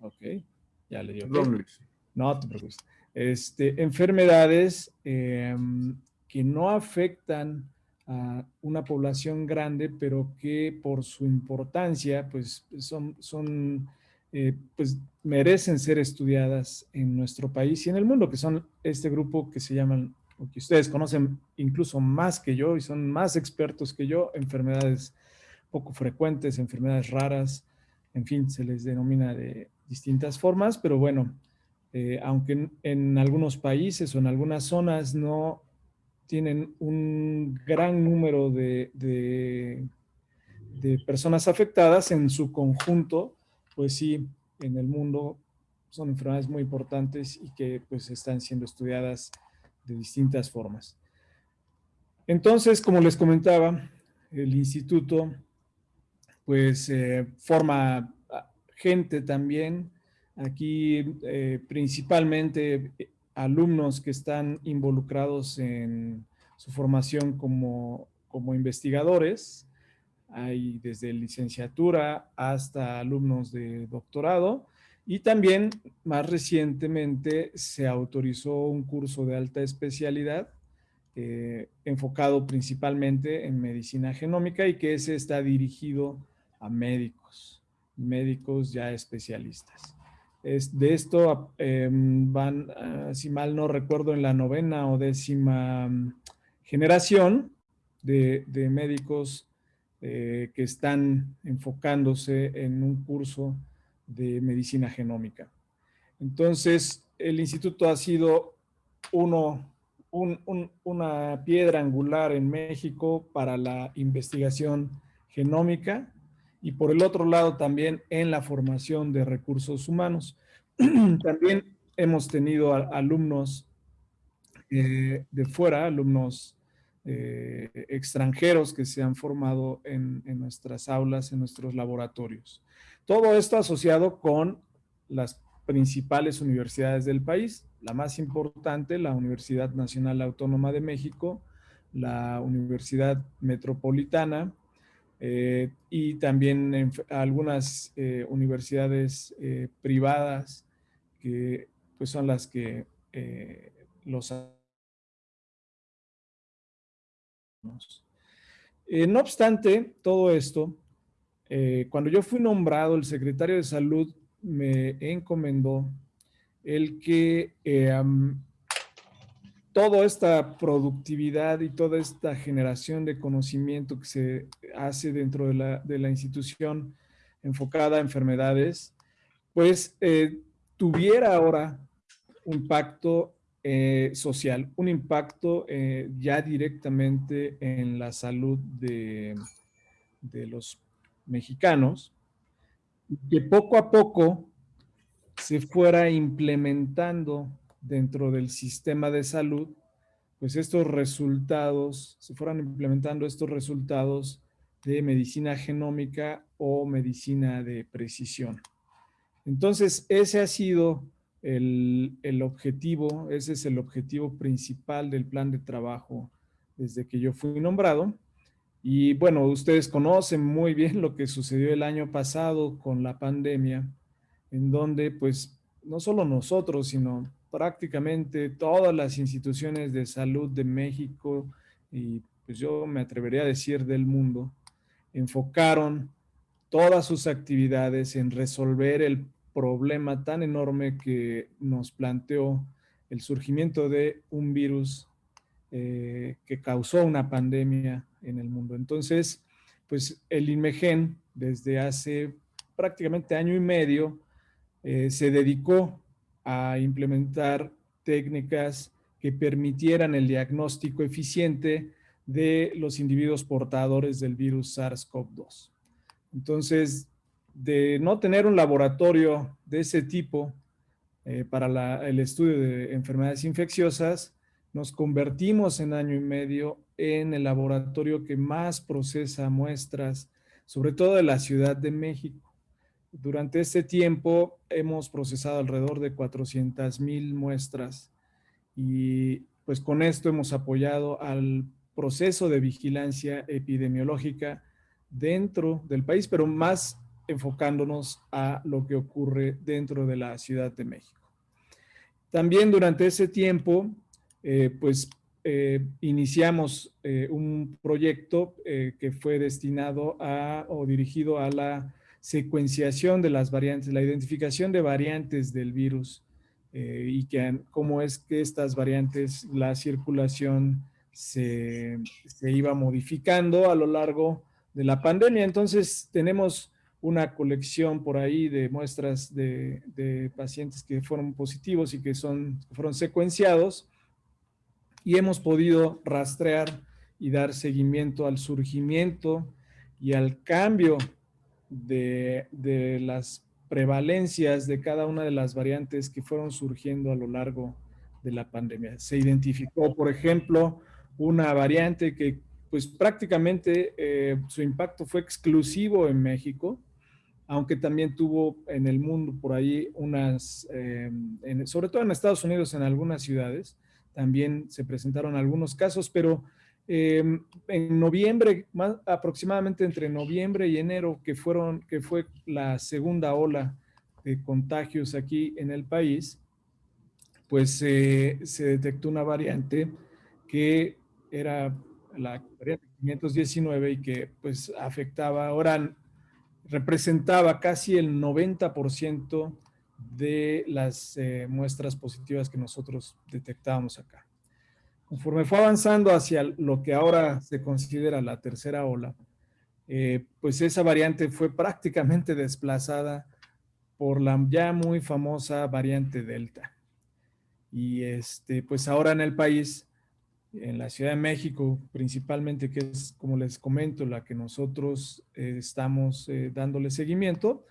Ok, ya le dio. Perdón, Luis. No te preocupes. Este, enfermedades em, que no afectan a una población grande, pero que por su importancia, pues son, son eh, pues merecen ser estudiadas en nuestro país y en el mundo, que son este grupo que se llaman, o que ustedes conocen incluso más que yo y son más expertos que yo, enfermedades poco frecuentes, enfermedades raras, en fin, se les denomina de distintas formas, pero bueno, eh, aunque en, algunos países o en algunas zonas no tienen un gran número de, de, personas afectadas, en su conjunto pues sí, en el mundo son enfermedades muy importantes y que pues están siendo estudiadas de distintas formas. Entonces, como les comentaba, el instituto pues eh, forma gente también, aquí eh, principalmente alumnos que están involucrados en su formación como, como investigadores, hay desde licenciatura hasta alumnos de doctorado. Y también más recientemente se autorizó un curso de alta especialidad eh, enfocado principalmente en medicina genómica y que ese está dirigido a médicos, médicos ya especialistas. Es, de esto em, van, ah, si mal no recuerdo, en la novena o décima mm, generación de, de médicos eh, que están enfocándose en un curso de medicina genómica. Entonces, el instituto ha sido uno, una piedra angular en México para la investigación genómica y por el otro lado también en la formación de recursos humanos. también hemos tenido alumnos eh, de fuera, alumnos eh, extranjeros que se han formado en, nuestras aulas, en nuestros laboratorios. Todo esto asociado con las principales universidades del país, la más importante, la Universidad Nacional Autónoma de México, la Universidad Metropolitana eh, y también algunas eh, universidades privadas que pues son las que los eh, no obstante, todo esto, eh, cuando yo fui nombrado, el secretario de Salud me encomendó el que eh, toda esta productividad y toda esta generación de conocimiento que se hace dentro de la, de la institución enfocada a enfermedades, pues tuviera ahora un pacto eh, social, un impacto eh, ya directamente en la salud de, de los mexicanos, que poco a poco se fuera implementando dentro del sistema de salud, pues estos resultados, se fueran implementando estos resultados de medicina genómica o medicina de precisión. Entonces, ese ha sido el, objetivo, ese es el objetivo principal del plan de trabajo desde que yo fui nombrado. Y bueno, ustedes conocen muy bien lo que sucedió el año pasado con la pandemia, en donde pues no solo nosotros, sino prácticamente todas las instituciones de salud de México y pues yo me atrevería a decir del mundo, enfocaron todas sus actividades en resolver el problema tan enorme que nos planteó el surgimiento de un virus eh, que causó una pandemia en el mundo. Entonces, pues el INMEGEN desde hace prácticamente año y medio eh, se dedicó a implementar técnicas que permitieran el diagnóstico eficiente de los individuos portadores del virus SARS-CoV-2. Entonces, de no tener un laboratorio de ese tipo eh, para el estudio de enfermedades infecciosas, nos convertimos en año y medio en el laboratorio que más procesa muestras, sobre todo de la Ciudad de México. Durante este tiempo hemos procesado alrededor de 400 mil muestras y pues con esto hemos apoyado al proceso de vigilancia epidemiológica dentro del país, pero más enfocándonos a lo que ocurre dentro de la Ciudad de México. También durante ese tiempo, eh, pues eh, iniciamos eh, un proyecto que fue destinado a o dirigido a la secuenciación de las variantes, la identificación de variantes del virus y que, cómo es que estas variantes, la circulación se, iba modificando a lo largo de la pandemia. Entonces tenemos una colección por ahí de muestras de, pacientes que fueron positivos y que son, fueron secuenciados y hemos podido rastrear y dar seguimiento al surgimiento y al cambio de, las prevalencias de cada una de las variantes que fueron surgiendo a lo largo de la pandemia. Se identificó, por ejemplo, una variante que pues prácticamente eh, su impacto fue exclusivo en México, aunque también tuvo en el mundo por ahí unas, eh, sobre todo en Estados Unidos, en algunas ciudades, también se presentaron algunos casos, pero eh, en noviembre, aproximadamente entre noviembre y enero, que, fueron, que fue la segunda ola de contagios aquí en el país, pues se detectó una variante que era la variante 519 y que pues afectaba, ahora representaba casi el 90% de las eh, muestras positivas que nosotros detectábamos acá. Conforme fue avanzando hacia lo que ahora se considera la tercera ola, eh, pues esa variante fue prácticamente desplazada por la ya muy famosa variante Delta. Y este, pues ahora en el país en la Ciudad de México, principalmente, que es, como les comento, la que nosotros eh, estamos eh, dándole seguimiento,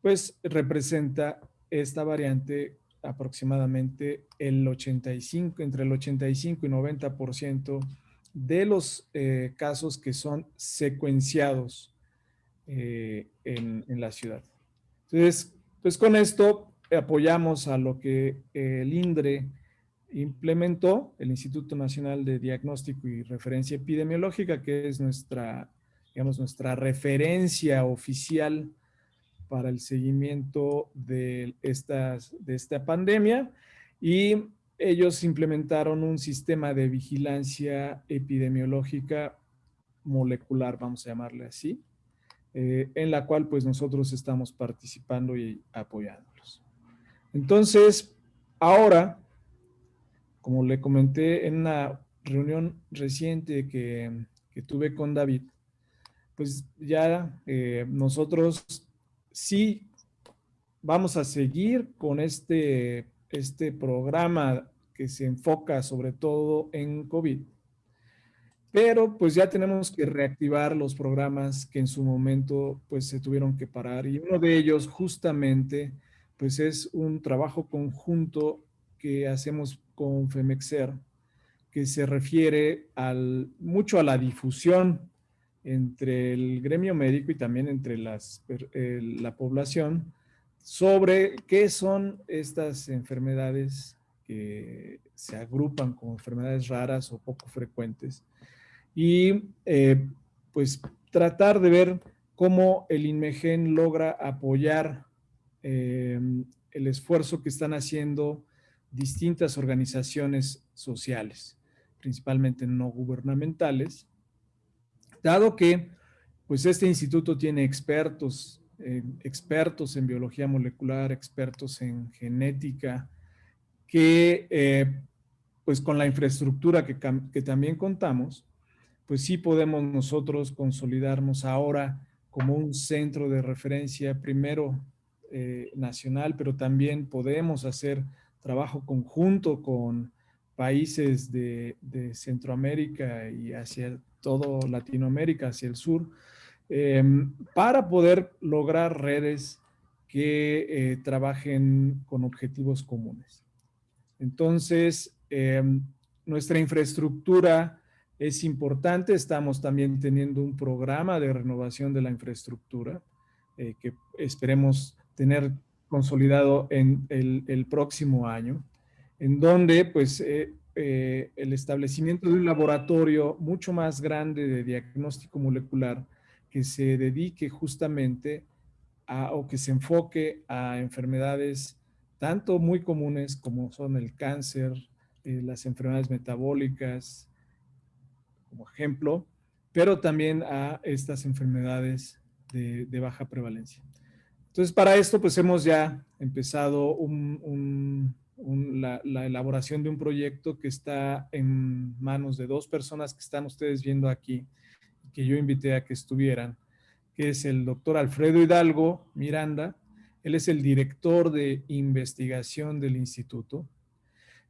pues representa esta variante aproximadamente el 85, entre el 85 y 90% de los eh, casos que son secuenciados en, en, la ciudad. Entonces, pues con esto apoyamos a lo que el INDRE implementó el Instituto Nacional de Diagnóstico y Referencia Epidemiológica, que es nuestra, digamos, nuestra referencia oficial para el seguimiento de, estas, de esta pandemia y ellos implementaron un sistema de vigilancia epidemiológica molecular, vamos a llamarle así, eh, en la cual pues nosotros estamos participando y apoyándolos. Entonces, ahora como le comenté en una reunión reciente que, tuve con David, pues ya eh, nosotros sí vamos a seguir con este, este programa que se enfoca sobre todo en COVID. Pero pues ya tenemos que reactivar los programas que en su momento pues se tuvieron que parar y uno de ellos justamente pues es un trabajo conjunto que hacemos con FEMEXER, que se refiere al, mucho a la difusión entre el gremio médico y también entre las, la población sobre qué son estas enfermedades que se agrupan como enfermedades raras o poco frecuentes. Y eh, pues tratar de ver cómo el INMEGEN logra apoyar eh, el esfuerzo que están haciendo distintas organizaciones sociales, principalmente no gubernamentales, dado que pues este instituto tiene expertos, eh, expertos en biología molecular, expertos en genética, que eh, pues con la infraestructura que, que también contamos, pues sí podemos nosotros consolidarnos ahora como un centro de referencia primero eh, nacional, pero también podemos hacer trabajo conjunto con países de, Centroamérica y hacia todo Latinoamérica, hacia el sur, em, para poder lograr redes que eh, trabajen con objetivos comunes. Entonces, em, nuestra infraestructura es importante. Estamos también teniendo un programa de renovación de la infraestructura eh, que esperemos tener consolidado en el, próximo año, en donde pues eh, eh, el establecimiento de un laboratorio mucho más grande de diagnóstico molecular que se dedique justamente o que se enfoque a enfermedades tanto muy comunes como son el cáncer, eh, las enfermedades metabólicas, como ejemplo, pero también a estas enfermedades de, baja prevalencia. Entonces, para esto, pues hemos ya empezado la, la, elaboración de un proyecto que está en manos de dos personas que están ustedes viendo aquí, que yo invité a que estuvieran, que es el doctor Alfredo Hidalgo Miranda, él es el director de investigación del instituto,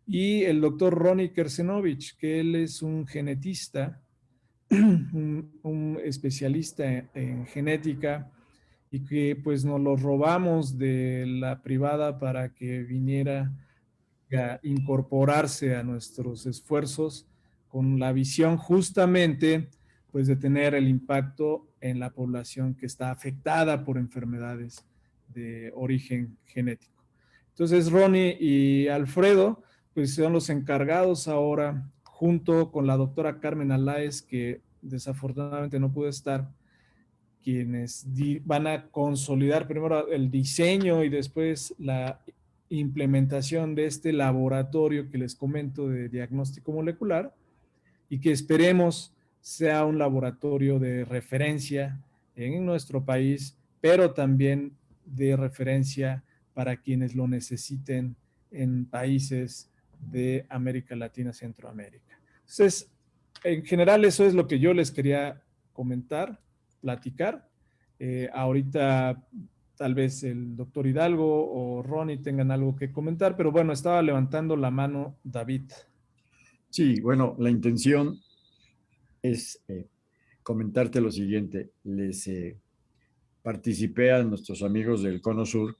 y el doctor Ronnie Kersenovich, que él es un genetista, un, especialista en, genética y que pues nos lo robamos de la privada para que viniera incorporarse a nuestros esfuerzos con la visión justamente pues de tener el impacto en la población que está afectada por enfermedades de origen genético. Entonces Ronnie y Alfredo pues son los encargados ahora junto con la doctora Carmen Aláez, que desafortunadamente no pudo estar, quienes van a consolidar primero el diseño y después la implementación de este laboratorio que les comento de diagnóstico molecular y que esperemos sea un laboratorio de referencia en nuestro país, pero también de referencia para quienes lo necesiten en países de América Latina, Centroamérica. Entonces, en general eso es lo que yo les quería comentar, platicar. Eh, ahorita tal vez el doctor Hidalgo o Ronnie tengan algo que comentar, pero bueno, estaba levantando la mano David. Sí, bueno, la intención es eh, comentarte lo siguiente. Les eh, participé a nuestros amigos del Cono Sur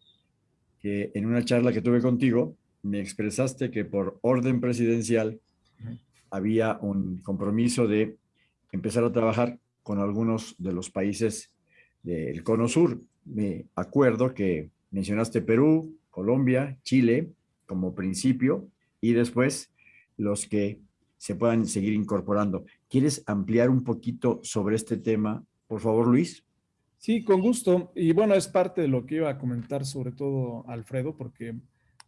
que en una charla que tuve contigo me expresaste que por orden presidencial había un compromiso de empezar a trabajar con algunos de los países del Cono Sur. Me acuerdo que mencionaste Perú, Colombia, Chile como principio y después los que se puedan seguir incorporando. ¿Quieres ampliar un poquito sobre este tema, por favor, Luis? Sí, con gusto. Y bueno, es parte de lo que iba a comentar, sobre todo Alfredo, porque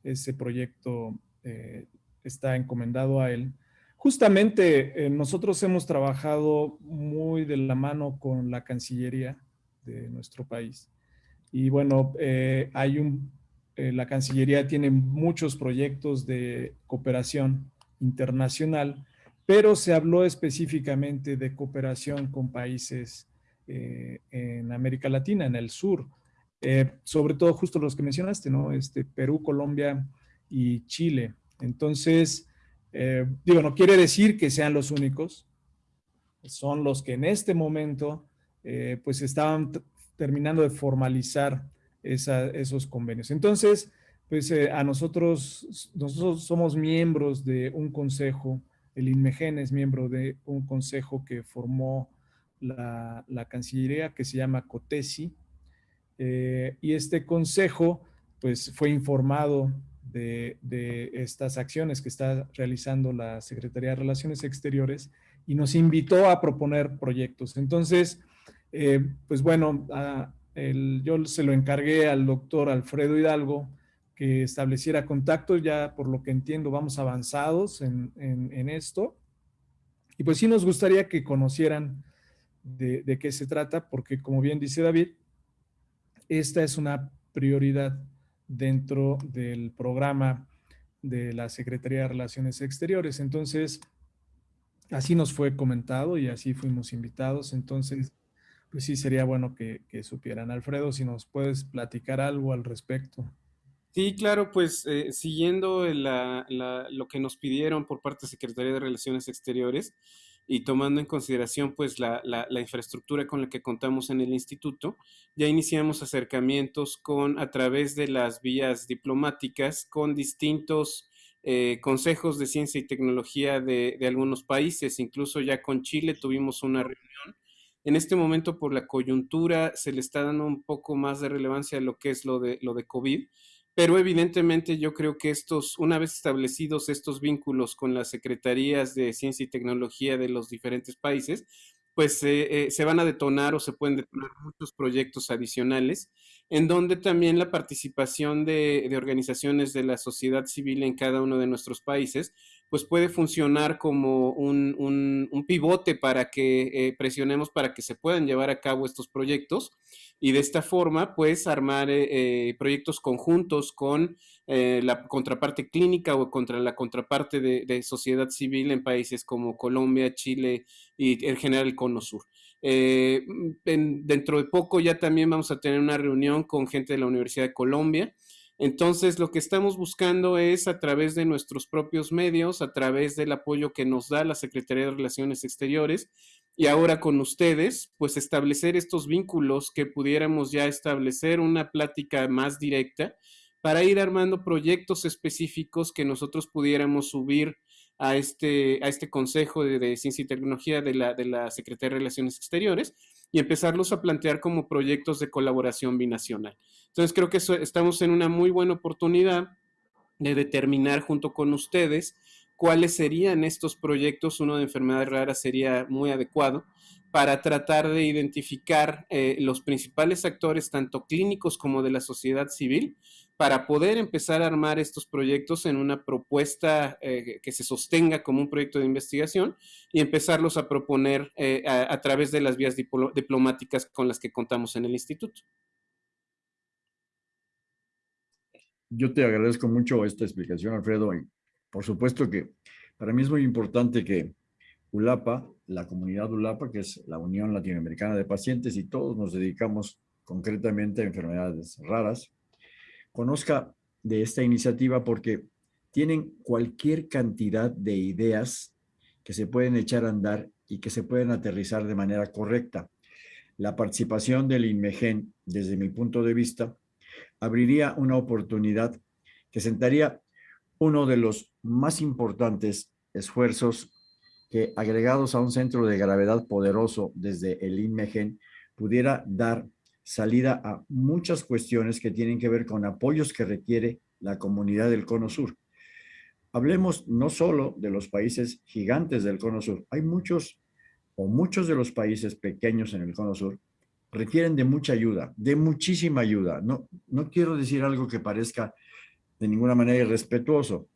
ese proyecto eh, está encomendado a él. Justamente eh, nosotros hemos trabajado muy de la mano con la Cancillería de nuestro país. Y bueno, eh, hay un, la Cancillería tiene muchos proyectos de cooperación internacional, pero se habló específicamente de cooperación con países en América Latina, en el sur. Eh, sobre todo justo los que mencionaste, ¿no? Este, Perú, Colombia y Chile. Entonces, eh, digo, no quiere decir que sean los únicos, son los que en este momento, eh, pues estaban terminando de formalizar esos convenios. Entonces, pues a nosotros, nosotros somos miembros de un consejo, el INMEGEN es miembro de un consejo que formó la, Cancillería que se llama COTESI, eh, y este consejo pues fue informado de, estas acciones que está realizando la Secretaría de Relaciones Exteriores y nos invitó a proponer proyectos. Entonces, eh, pues bueno, yo se lo encargué al doctor Alfredo Hidalgo que estableciera contacto, ya por lo que entiendo vamos avanzados en, esto. Y pues sí nos gustaría que conocieran de qué se trata, porque como bien dice David, esta es una prioridad dentro del programa de la Secretaría de Relaciones Exteriores. Entonces, así nos fue comentado y así fuimos invitados. Entonces, pues sí, sería bueno que, supieran. Alfredo, si nos puedes platicar algo al respecto. Sí, claro, pues eh, siguiendo lo que nos pidieron por parte de Secretaría de Relaciones Exteriores, y tomando en consideración pues la, infraestructura con la que contamos en el instituto, ya iniciamos acercamientos con a través de las vías diplomáticas con distintos eh, consejos de ciencia y tecnología de, algunos países, incluso ya con Chile tuvimos una reunión. En este momento por la coyuntura se le está dando un poco más de relevancia a lo que es lo de, lo de COVID, pero evidentemente yo creo que estos, una vez establecidos estos vínculos con las secretarías de ciencia y tecnología de los diferentes países, pues se van a detonar o se pueden detonar muchos proyectos adicionales, en donde también la participación de organizaciones de la sociedad civil en cada uno de nuestros países pues puede funcionar como un, un, pivote para que eh, presionemos para que se puedan llevar a cabo estos proyectos y de esta forma pues armar eh, eh, proyectos conjuntos con la contraparte clínica o contra la contraparte de, sociedad civil en países como Colombia, Chile y en general el Cono Sur. dentro de poco ya también vamos a tener una reunión con gente de la Universidad de Colombia entonces, lo que estamos buscando es a través de nuestros propios medios, a través del apoyo que nos da la Secretaría de Relaciones Exteriores y ahora con ustedes, pues establecer estos vínculos que pudiéramos ya establecer una plática más directa para ir armando proyectos específicos que nosotros pudiéramos subir a este, a este Consejo de, Ciencia y Tecnología de la, de la Secretaría de Relaciones Exteriores y empezarlos a plantear como proyectos de colaboración binacional. Entonces creo que estamos en una muy buena oportunidad de determinar junto con ustedes cuáles serían estos proyectos. Uno de enfermedades raras sería muy adecuado para tratar de identificar eh, los principales actores, tanto clínicos como de la sociedad civil, para poder empezar a armar estos proyectos en una propuesta eh, que se sostenga como un proyecto de investigación y empezarlos a proponer eh, a, través de las vías diplomáticas con las que contamos en el instituto. Yo te agradezco mucho esta explicación, Alfredo. Y por supuesto que para mí es muy importante que ULAPA, la comunidad ULAPA, que es la Unión Latinoamericana de Pacientes, y todos nos dedicamos concretamente a enfermedades raras, conozca de esta iniciativa porque tienen cualquier cantidad de ideas que se pueden echar a andar y que se pueden aterrizar de manera correcta. La participación del INMEGEN, desde mi punto de vista, abriría una oportunidad que sentaría uno de los más importantes esfuerzos que agregados a un centro de gravedad poderoso desde el INMEGEN pudiera dar salida a muchas cuestiones que tienen que ver con apoyos que requiere la comunidad del Cono Sur. Hablemos no solo de los países gigantes del Cono Sur, hay muchos o muchos de los países pequeños en el Cono Sur requieren de mucha ayuda, de muchísima ayuda. No, no quiero decir algo que parezca de ninguna manera irrespetuoso,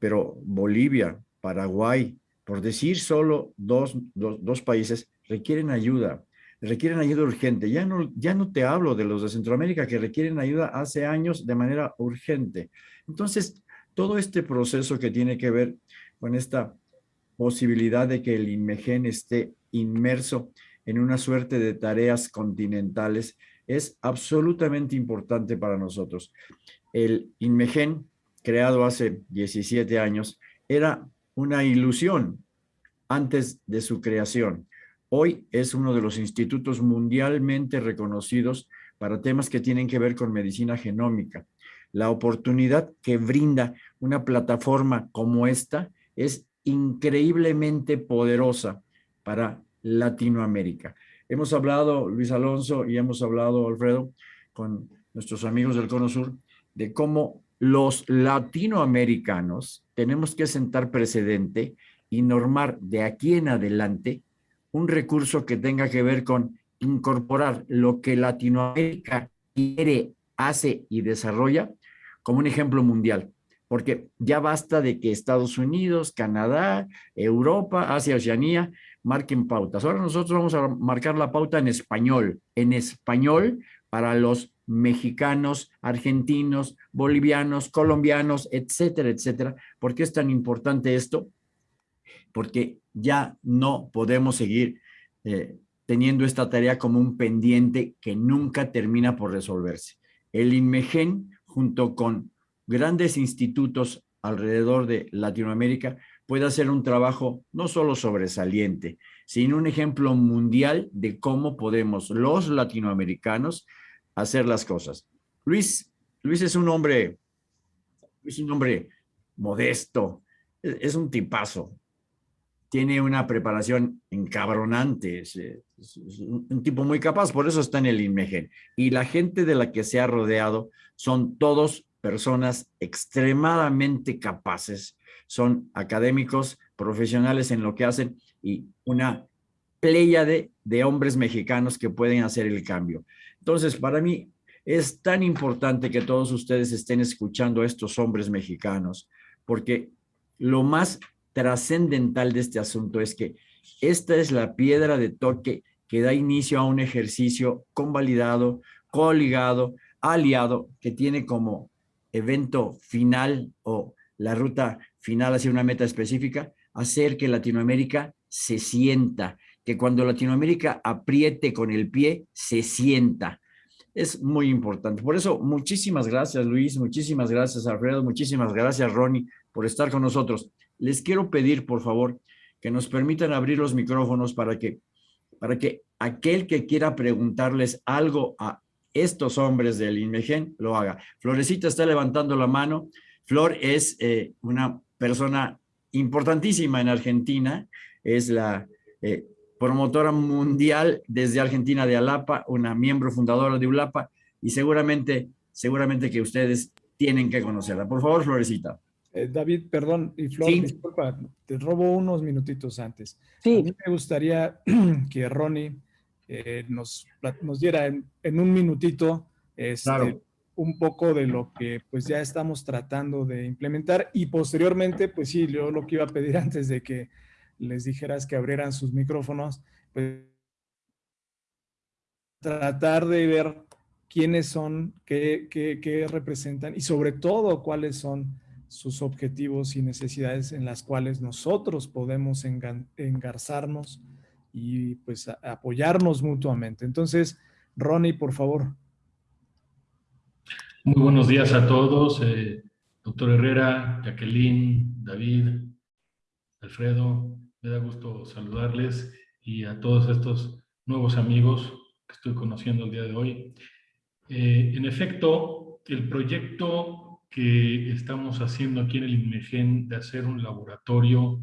pero Bolivia, Paraguay, por decir solo dos, dos, países, requieren ayuda, requieren ayuda urgente. Ya no, ya no te hablo de los de Centroamérica que requieren ayuda hace años de manera urgente. Entonces, todo este proceso que tiene que ver con esta posibilidad de que el INMEGEN esté inmerso en una suerte de tareas continentales es absolutamente importante para nosotros. El INMEGEN, creado hace 17 años, era una ilusión antes de su creación. Hoy es uno de los institutos mundialmente reconocidos para temas que tienen que ver con medicina genómica. La oportunidad que brinda una plataforma como esta es increíblemente poderosa para Latinoamérica. Hemos hablado, Luis Alonso, y hemos hablado, Alfredo, con nuestros amigos del Cono Sur, de cómo los latinoamericanos tenemos que sentar precedente y normar de aquí en adelante un recurso que tenga que ver con incorporar lo que Latinoamérica quiere, hace y desarrolla como un ejemplo mundial. Porque ya basta de que Estados Unidos, Canadá, Europa, Asia, Oceanía marquen pautas. Ahora nosotros vamos a marcar la pauta en español, en español para los mexicanos, argentinos, bolivianos, colombianos, etcétera, etcétera. ¿Por qué es tan importante esto? Porque ya no podemos seguir eh, teniendo esta tarea como un pendiente que nunca termina por resolverse. El INMEGEN, junto con grandes institutos alrededor de Latinoamérica, puede hacer un trabajo no solo sobresaliente, sino un ejemplo mundial de cómo podemos los latinoamericanos hacer las cosas. Luis, Luis es un hombre, es un hombre modesto, es, un tipazo, tiene una preparación encabronante, es, un tipo muy capaz, por eso está en el INMEGEN. Y la gente de la que se ha rodeado son todos personas extremadamente capaces son académicos, profesionales en lo que hacen y una pléyade de hombres mexicanos que pueden hacer el cambio. Entonces, para mí es tan importante que todos ustedes estén escuchando a estos hombres mexicanos, porque lo más trascendental de este asunto es que esta es la piedra de toque que da inicio a un ejercicio convalidado, coligado, aliado, que tiene como evento final o la ruta final hacia una meta específica, hacer que Latinoamérica se sienta, que cuando Latinoamérica apriete con el pie, se sienta. Es muy importante. Por eso, muchísimas gracias, Luis, muchísimas gracias, Alfredo, muchísimas gracias, Ronnie, por estar con nosotros. Les quiero pedir, por favor, que nos permitan abrir los micrófonos para que, para que aquel que quiera preguntarles algo a estos hombres del INMEGEN lo haga. Florecita está levantando la mano. Flor es eh, una persona importantísima en Argentina, es la eh, promotora mundial desde Argentina de Alapa, una miembro fundadora de ULAPA, y seguramente, seguramente que ustedes tienen que conocerla. Por favor, Florecita. Eh, David, perdón, y Flor, disculpa, te robo unos minutitos antes. Sí. A mí me gustaría que Ronnie eh, nos, nos diera en, un minutito este, un poco de lo que pues ya estamos tratando de implementar y posteriormente, pues sí, yo lo que iba a pedir antes de que les dijeras que abrieran sus micrófonos, pues tratar de ver quiénes son, qué, qué, qué representan y sobre todo cuáles son sus objetivos y necesidades en las cuales nosotros podemos engarzarnos y pues apoyarnos mutuamente. Entonces, Ronnie, por favor. Muy buenos días a todos, eh, doctor Herrera, Jacqueline, David, Alfredo, me da gusto saludarles y a todos estos nuevos amigos que estoy conociendo el día de hoy. Eh, en efecto, el proyecto que estamos haciendo aquí en el INMEGEN de hacer un laboratorio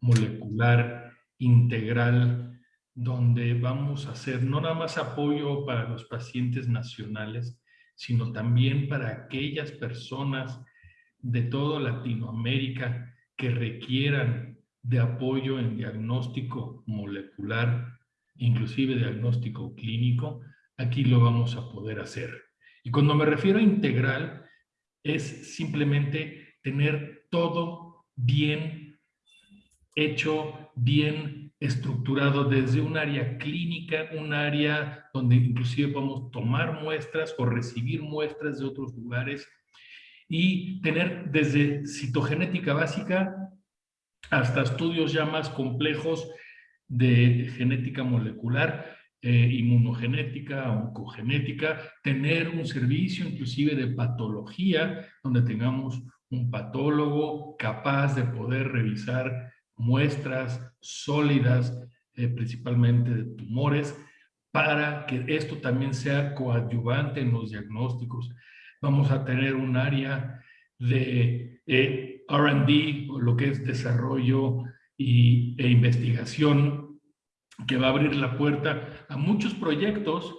molecular integral donde vamos a hacer no nada más apoyo para los pacientes nacionales, sino también para aquellas personas de toda Latinoamérica que requieran de apoyo en diagnóstico molecular, inclusive diagnóstico clínico, aquí lo vamos a poder hacer. Y cuando me refiero a integral, es simplemente tener todo bien hecho, bien estructurado desde un área clínica, un área donde inclusive podemos tomar muestras o recibir muestras de otros lugares y tener desde citogenética básica hasta estudios ya más complejos de genética molecular, eh, inmunogenética, oncogenética, tener un servicio inclusive de patología, donde tengamos un patólogo capaz de poder revisar muestras sólidas, eh, principalmente de tumores, para que esto también sea coadyuvante en los diagnósticos. Vamos a tener un área de eh, RD, lo que es desarrollo y, e investigación, que va a abrir la puerta a muchos proyectos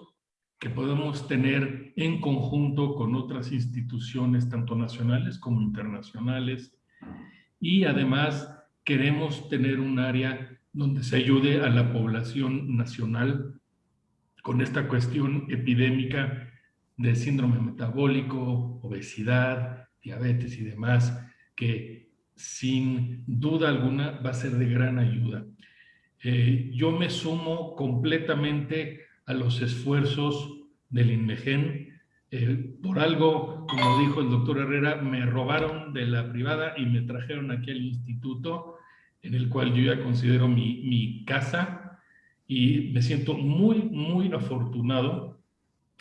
que podemos tener en conjunto con otras instituciones, tanto nacionales como internacionales. Y además queremos tener un área donde se ayude a la población nacional con esta cuestión epidémica de síndrome metabólico, obesidad, diabetes y demás, que sin duda alguna va a ser de gran ayuda. Eh, yo me sumo completamente a los esfuerzos del INMEGEN. Eh, por algo, como dijo el doctor Herrera, me robaron de la privada y me trajeron aquí al instituto, en el cual yo ya considero mi, mi casa y me siento muy, muy afortunado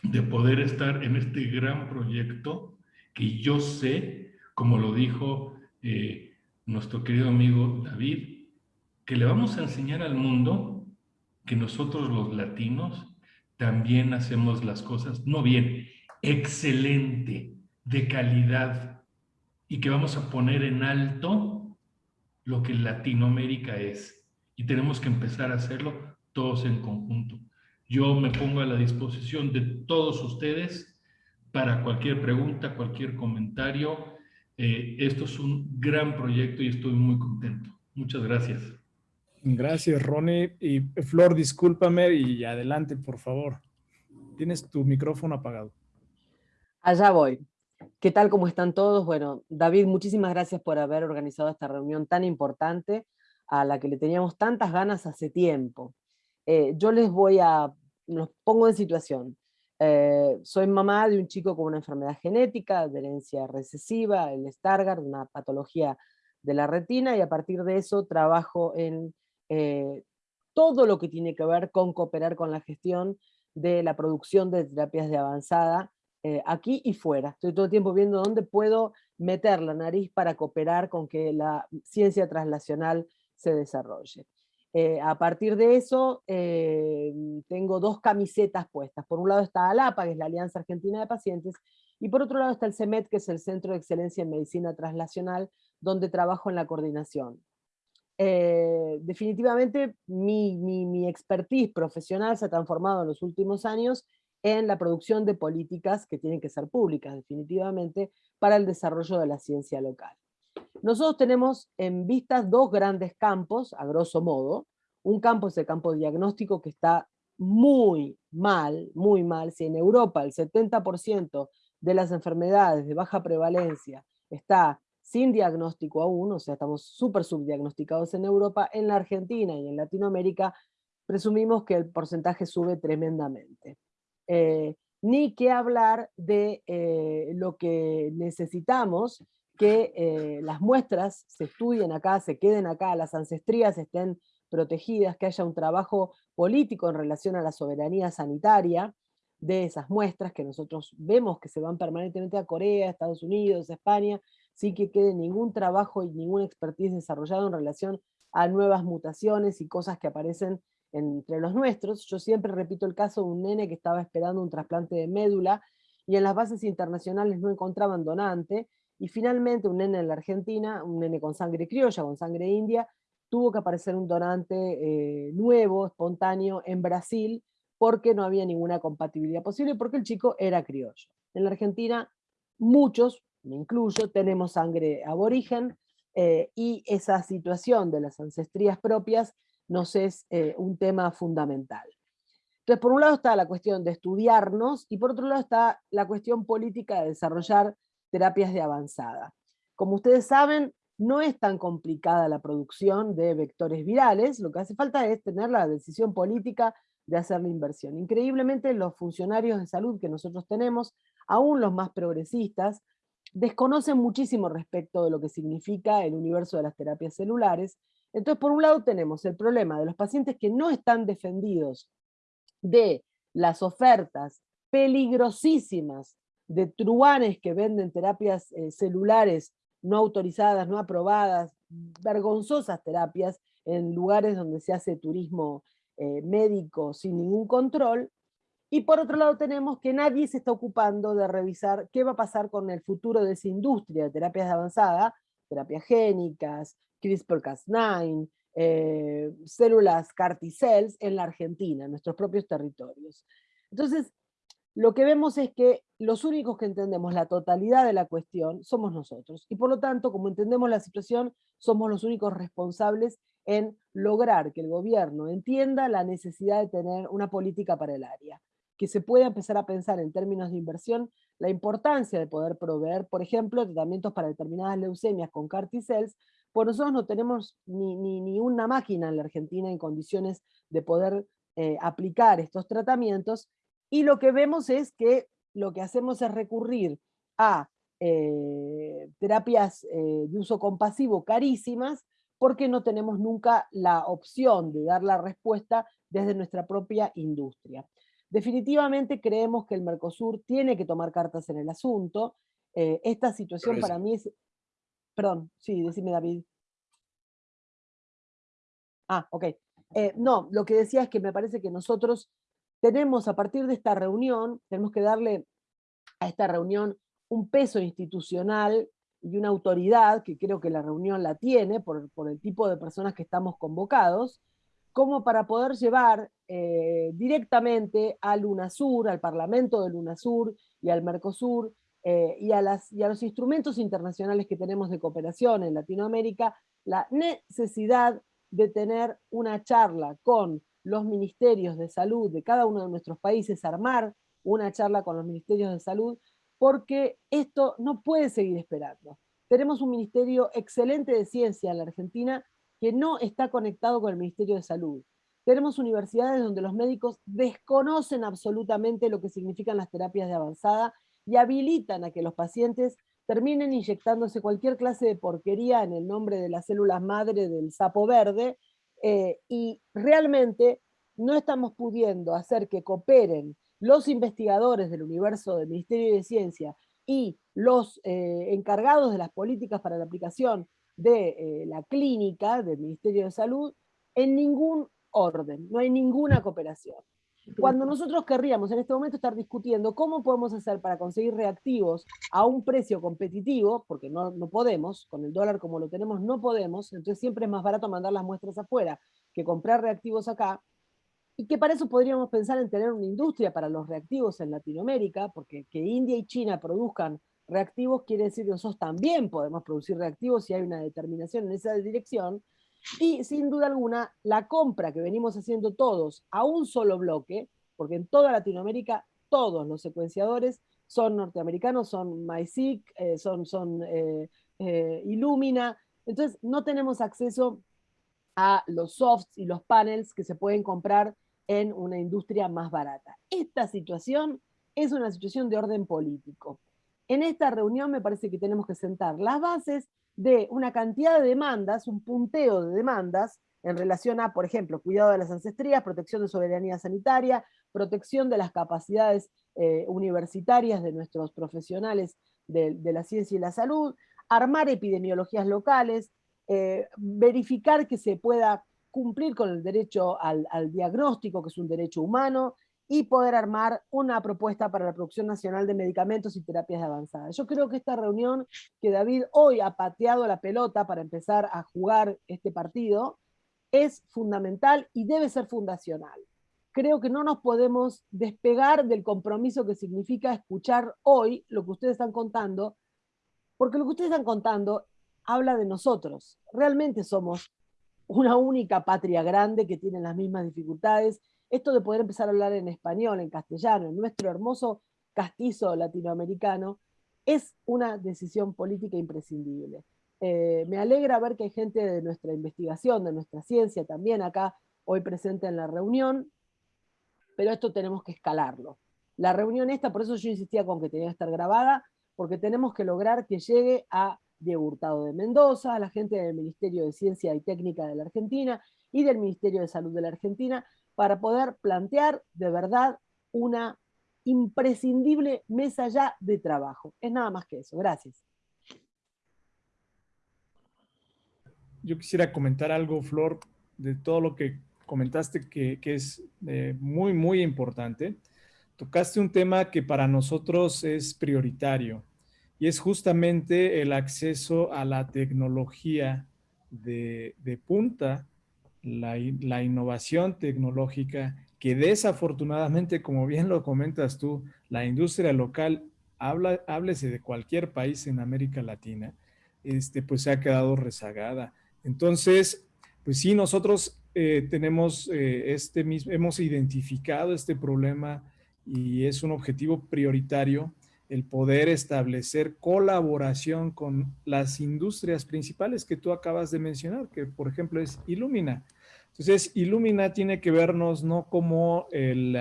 de poder estar en este gran proyecto que yo sé como lo dijo eh, nuestro querido amigo David, que le vamos a enseñar al mundo que nosotros los latinos también hacemos las cosas, no bien, excelente, de calidad, y que vamos a poner en alto lo que Latinoamérica es. Y tenemos que empezar a hacerlo todos en conjunto. Yo me pongo a la disposición de todos ustedes para cualquier pregunta, cualquier comentario, eh, esto es un gran proyecto y estoy muy contento. Muchas gracias. Gracias, Ronnie. Y Flor, discúlpame y adelante, por favor. Tienes tu micrófono apagado. Allá voy. ¿Qué tal? ¿Cómo están todos? Bueno, David, muchísimas gracias por haber organizado esta reunión tan importante a la que le teníamos tantas ganas hace tiempo. Eh, yo les voy a, los pongo en situación. Eh, soy mamá de un chico con una enfermedad genética, de herencia recesiva, el Stargardt, una patología de la retina, y a partir de eso trabajo en eh, todo lo que tiene que ver con cooperar con la gestión de la producción de terapias de avanzada eh, aquí y fuera. Estoy todo el tiempo viendo dónde puedo meter la nariz para cooperar con que la ciencia translacional se desarrolle. Eh, a partir de eso, tengo dos camisetas puestas. Por un lado está ALAPA, que es la Alianza Argentina de Pacientes, y por otro lado está el CEMET, que es el Centro de Excelencia en Medicina Translacional, donde trabajo en la coordinación. Eh, definitivamente mi, mi, expertise profesional se ha transformado en los últimos años en la producción de políticas que tienen que ser públicas, definitivamente, para el desarrollo de la ciencia local. Nosotros tenemos en vistas dos grandes campos, a grosso modo. Un campo es el campo diagnóstico que está muy mal, muy mal. Si en Europa el 70% de las enfermedades de baja prevalencia está sin diagnóstico aún, o sea, estamos súper subdiagnosticados en Europa, en la Argentina y en Latinoamérica presumimos que el porcentaje sube tremendamente. Eh, ni que hablar de eh, lo que necesitamos, que eh, las muestras se estudien acá, se queden acá, las ancestrías estén protegidas, que haya un trabajo político en relación a la soberanía sanitaria de esas muestras que nosotros vemos que se van permanentemente a Corea, Estados Unidos, España, sin que quede ningún trabajo y ninguna expertise desarrollado en relación a nuevas mutaciones y cosas que aparecen entre los nuestros. Yo siempre repito el caso de un nene que estaba esperando un trasplante de médula y en las bases internacionales no encontraban donante, y finalmente un nene en la Argentina, un nene con sangre criolla, con sangre india, tuvo que aparecer un donante eh, nuevo, espontáneo, en Brasil, porque no había ninguna compatibilidad posible, porque el chico era criollo. En la Argentina, muchos, me incluyo, tenemos sangre aborigen, eh, y esa situación de las ancestrías propias nos es eh, un tema fundamental. Entonces, por un lado está la cuestión de estudiarnos, y por otro lado está la cuestión política de desarrollar terapias de avanzada. Como ustedes saben, no es tan complicada la producción de vectores virales, lo que hace falta es tener la decisión política de hacer la inversión. Increíblemente los funcionarios de salud que nosotros tenemos, aún los más progresistas, desconocen muchísimo respecto de lo que significa el universo de las terapias celulares. Entonces, por un lado tenemos el problema de los pacientes que no están defendidos de las ofertas peligrosísimas de truanes que venden terapias eh, celulares no autorizadas, no aprobadas, vergonzosas terapias en lugares donde se hace turismo eh, médico sin ningún control, y por otro lado tenemos que nadie se está ocupando de revisar qué va a pasar con el futuro de esa industria de terapias de avanzada, terapias génicas, CRISPR-Cas9, eh, células CAR cells en la Argentina, en nuestros propios territorios. Entonces, lo que vemos es que los únicos que entendemos la totalidad de la cuestión somos nosotros, y por lo tanto, como entendemos la situación, somos los únicos responsables en lograr que el gobierno entienda la necesidad de tener una política para el área que se pueda empezar a pensar en términos de inversión la importancia de poder proveer, por ejemplo, tratamientos para determinadas leucemias con CAR T-cells, pues nosotros no tenemos ni, ni, una máquina en la Argentina en condiciones de poder eh, aplicar estos tratamientos, y lo que vemos es que lo que hacemos es recurrir a eh, terapias eh, de uso compasivo carísimas, porque no tenemos nunca la opción de dar la respuesta desde nuestra propia industria. Definitivamente creemos que el Mercosur tiene que tomar cartas en el asunto. Eh, esta situación para mí es... Perdón, sí, decime David. Ah, ok. Eh, no, lo que decía es que me parece que nosotros tenemos a partir de esta reunión, tenemos que darle a esta reunión un peso institucional y una autoridad, que creo que la reunión la tiene por, por el tipo de personas que estamos convocados, como para poder llevar eh, directamente al UNASUR, al Parlamento del UNASUR y al Mercosur, eh, y, a y a los instrumentos internacionales que tenemos de cooperación en Latinoamérica, la necesidad de tener una charla con los ministerios de salud de cada uno de nuestros países, armar una charla con los ministerios de salud, porque esto no puede seguir esperando. Tenemos un ministerio excelente de ciencia en la Argentina que no está conectado con el Ministerio de Salud. Tenemos universidades donde los médicos desconocen absolutamente lo que significan las terapias de avanzada y habilitan a que los pacientes terminen inyectándose cualquier clase de porquería en el nombre de las células madre del sapo verde, eh, y realmente no estamos pudiendo hacer que cooperen los investigadores del universo del Ministerio de Ciencia y los eh, encargados de las políticas para la aplicación de eh, la clínica del Ministerio de Salud en ningún orden, no hay ninguna cooperación. Cuando nosotros querríamos en este momento estar discutiendo cómo podemos hacer para conseguir reactivos a un precio competitivo, porque no, no podemos, con el dólar como lo tenemos no podemos, entonces siempre es más barato mandar las muestras afuera que comprar reactivos acá, y que para eso podríamos pensar en tener una industria para los reactivos en Latinoamérica, porque que India y China produzcan reactivos quiere decir que nosotros también podemos producir reactivos si hay una determinación en esa dirección, y sin duda alguna, la compra que venimos haciendo todos a un solo bloque, porque en toda Latinoamérica todos los secuenciadores son norteamericanos, son MySeq, eh, son, son eh, eh, Illumina, entonces no tenemos acceso a los softs y los panels que se pueden comprar en una industria más barata. Esta situación es una situación de orden político. En esta reunión me parece que tenemos que sentar las bases de una cantidad de demandas, un punteo de demandas, en relación a, por ejemplo, cuidado de las ancestrías, protección de soberanía sanitaria, protección de las capacidades eh, universitarias de nuestros profesionales de, la ciencia y la salud, armar epidemiologías locales, eh, verificar que se pueda cumplir con el derecho al, al diagnóstico, que es un derecho humano, y poder armar una propuesta para la producción nacional de medicamentos y terapias avanzadas. Yo creo que esta reunión que David hoy ha pateado la pelota para empezar a jugar este partido es fundamental y debe ser fundacional. Creo que no nos podemos despegar del compromiso que significa escuchar hoy lo que ustedes están contando, porque lo que ustedes están contando habla de nosotros. Realmente somos una única patria grande que tiene las mismas dificultades esto de poder empezar a hablar en español, en castellano, en nuestro hermoso castizo latinoamericano, es una decisión política imprescindible. Eh, me alegra ver que hay gente de nuestra investigación, de nuestra ciencia también acá hoy presente en la reunión, pero esto tenemos que escalarlo. La reunión esta, por eso yo insistía con que tenía que estar grabada, porque tenemos que lograr que llegue a Diego Hurtado de Mendoza, a la gente del Ministerio de Ciencia y Técnica de la Argentina y del Ministerio de Salud de la Argentina, para poder plantear de verdad una imprescindible mesa ya de trabajo. Es nada más que eso. Gracias. Yo quisiera comentar algo, Flor, de todo lo que comentaste que, es eh, muy, muy importante. Tocaste un tema que para nosotros es prioritario y es justamente el acceso a la tecnología de, de punta la, innovación tecnológica que desafortunadamente, como bien lo comentas tú, la industria local, habla, háblese de cualquier país en América Latina, este, pues se ha quedado rezagada. Entonces, pues sí, nosotros eh, tenemos eh, este mismo, hemos identificado este problema y es un objetivo prioritario el poder establecer colaboración con las industrias principales que tú acabas de mencionar, que por ejemplo es Illumina. Entonces, Illumina tiene que vernos no como el,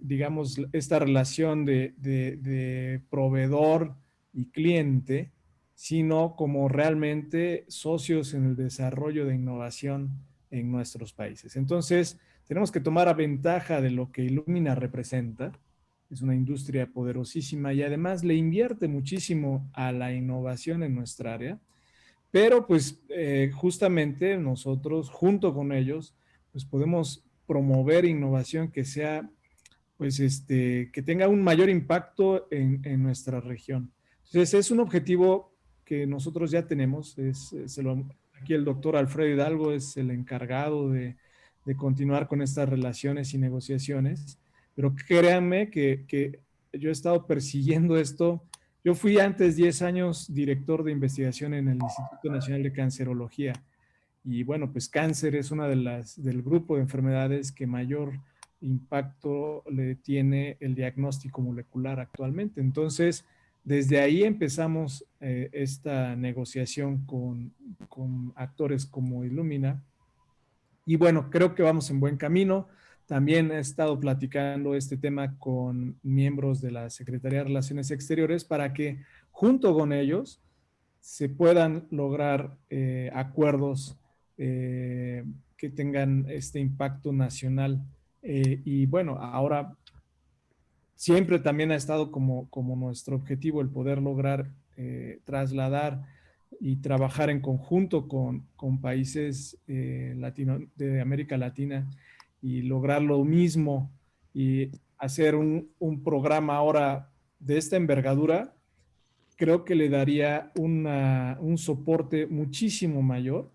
digamos, esta relación de, proveedor y cliente, sino como realmente socios en el desarrollo de innovación en nuestros países. Entonces, tenemos que tomar a ventaja de lo que Illumina representa. Es una industria poderosísima y además le invierte muchísimo a la innovación en nuestra área. Pero pues eh, justamente nosotros junto con ellos pues podemos promover innovación que sea pues este que tenga un mayor impacto en, nuestra región. Entonces es un objetivo que nosotros ya tenemos, es, aquí el doctor Alfredo Hidalgo es el encargado de, continuar con estas relaciones y negociaciones, pero créanme que, que yo he estado persiguiendo esto yo fui antes 10 años director de investigación en el Instituto Nacional de Cancerología Y bueno, pues cáncer es una de las del grupo de enfermedades que mayor impacto le tiene el diagnóstico molecular actualmente. Entonces, desde ahí empezamos eh, esta negociación con, con, actores como Illumina. Y bueno, creo que vamos en buen camino. También he estado platicando este tema con miembros de la Secretaría de Relaciones Exteriores para que junto con ellos se puedan lograr eh, acuerdos eh, que tengan este impacto nacional. Eh, y bueno, ahora siempre también ha estado como, como nuestro objetivo el poder lograr trasladar y trabajar en conjunto con, con países latino, de América Latina y lograr lo mismo y hacer un, un programa ahora de esta envergadura creo que le daría un soporte muchísimo mayor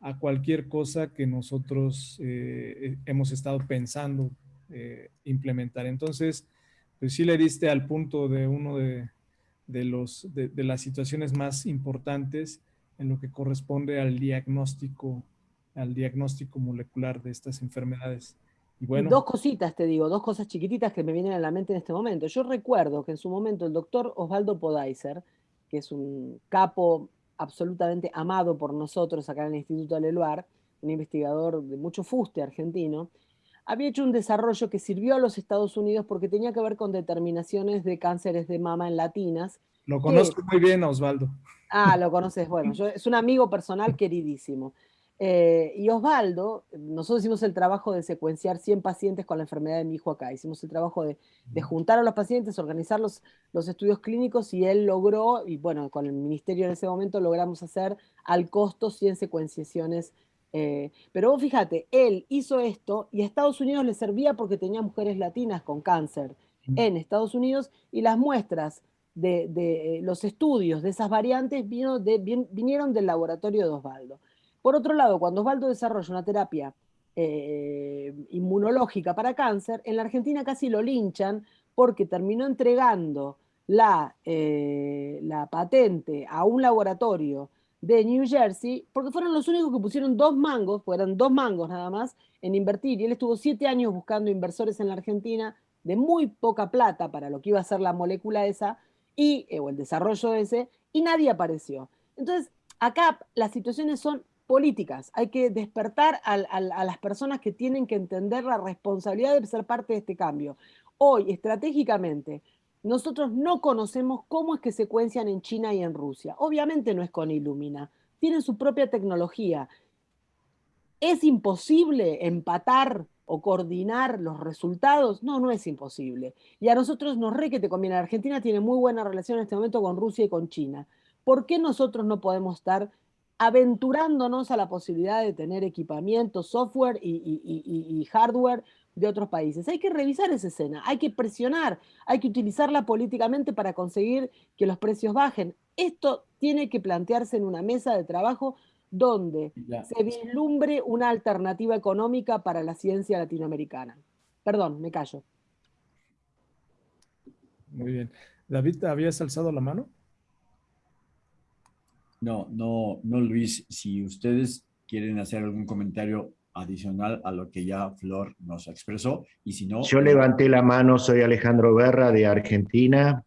a cualquier cosa que nosotros eh, hemos estado pensando eh, implementar. Entonces, pues sí le diste al punto de uno de, los, de, las situaciones más importantes en lo que corresponde al diagnóstico, al diagnóstico molecular de estas enfermedades. Y bueno, dos cositas te digo, dos cosas chiquititas que me vienen a la mente en este momento. Yo recuerdo que en su momento el doctor Osvaldo Podaiser, que es un capo absolutamente amado por nosotros acá en el Instituto Leluar, un investigador de mucho fuste argentino, había hecho un desarrollo que sirvió a los Estados Unidos porque tenía que ver con determinaciones de cánceres de mama en latinas. Lo conozco muy bien, Osvaldo. Ah, lo conoces, bueno, es un amigo personal queridísimo. Eh, y Osvaldo, nosotros hicimos el trabajo de secuenciar 100 pacientes con la enfermedad de mi hijo acá. Hicimos el trabajo de, juntar a los pacientes, organizar los, los, estudios clínicos y él logró, y bueno, con el ministerio en ese momento logramos hacer al costo 100 secuenciaciones. Eh, pero vos fíjate, él hizo esto y a Estados Unidos le servía porque tenía mujeres latinas con cáncer en Estados Unidos y las muestras de, de los estudios de esas variantes vino de, vinieron del laboratorio de Osvaldo. Por otro lado, cuando Osvaldo desarrolla una terapia eh, inmunológica para cáncer, en la Argentina casi lo linchan porque terminó entregando la, eh, la patente a un laboratorio de New Jersey, porque fueron los únicos que pusieron dos mangos, fueron dos mangos nada más, en invertir. Y él estuvo siete años buscando inversores en la Argentina de muy poca plata para lo que iba a ser la molécula esa, y, eh, o el desarrollo ese, y nadie apareció. Entonces, acá las situaciones son políticas. Hay que despertar a, las personas que tienen que entender la responsabilidad de ser parte de este cambio. Hoy, estratégicamente, nosotros no conocemos cómo es que secuencian en China y en Rusia. Obviamente no es con Illumina. Tienen su propia tecnología. ¿Es imposible empatar o coordinar los resultados? No, no es imposible. Y a nosotros nos re que te conviene. Argentina tiene muy buena relación en este momento con Rusia y con China. ¿Por qué nosotros no podemos estar aventurándonos a la posibilidad de tener equipamiento, software y, hardware de otros países. Hay que revisar esa escena, hay que presionar, hay que utilizarla políticamente para conseguir que los precios bajen. Esto tiene que plantearse en una mesa de trabajo donde se vislumbre una alternativa económica para la ciencia latinoamericana. Perdón, me callo. Muy bien. David, ¿habías alzado la mano? No, no, no, Luis. Si ustedes quieren hacer algún comentario adicional a lo que ya Flor nos expresó, y si no... Yo levanté la mano, soy Alejandro Berra de Argentina.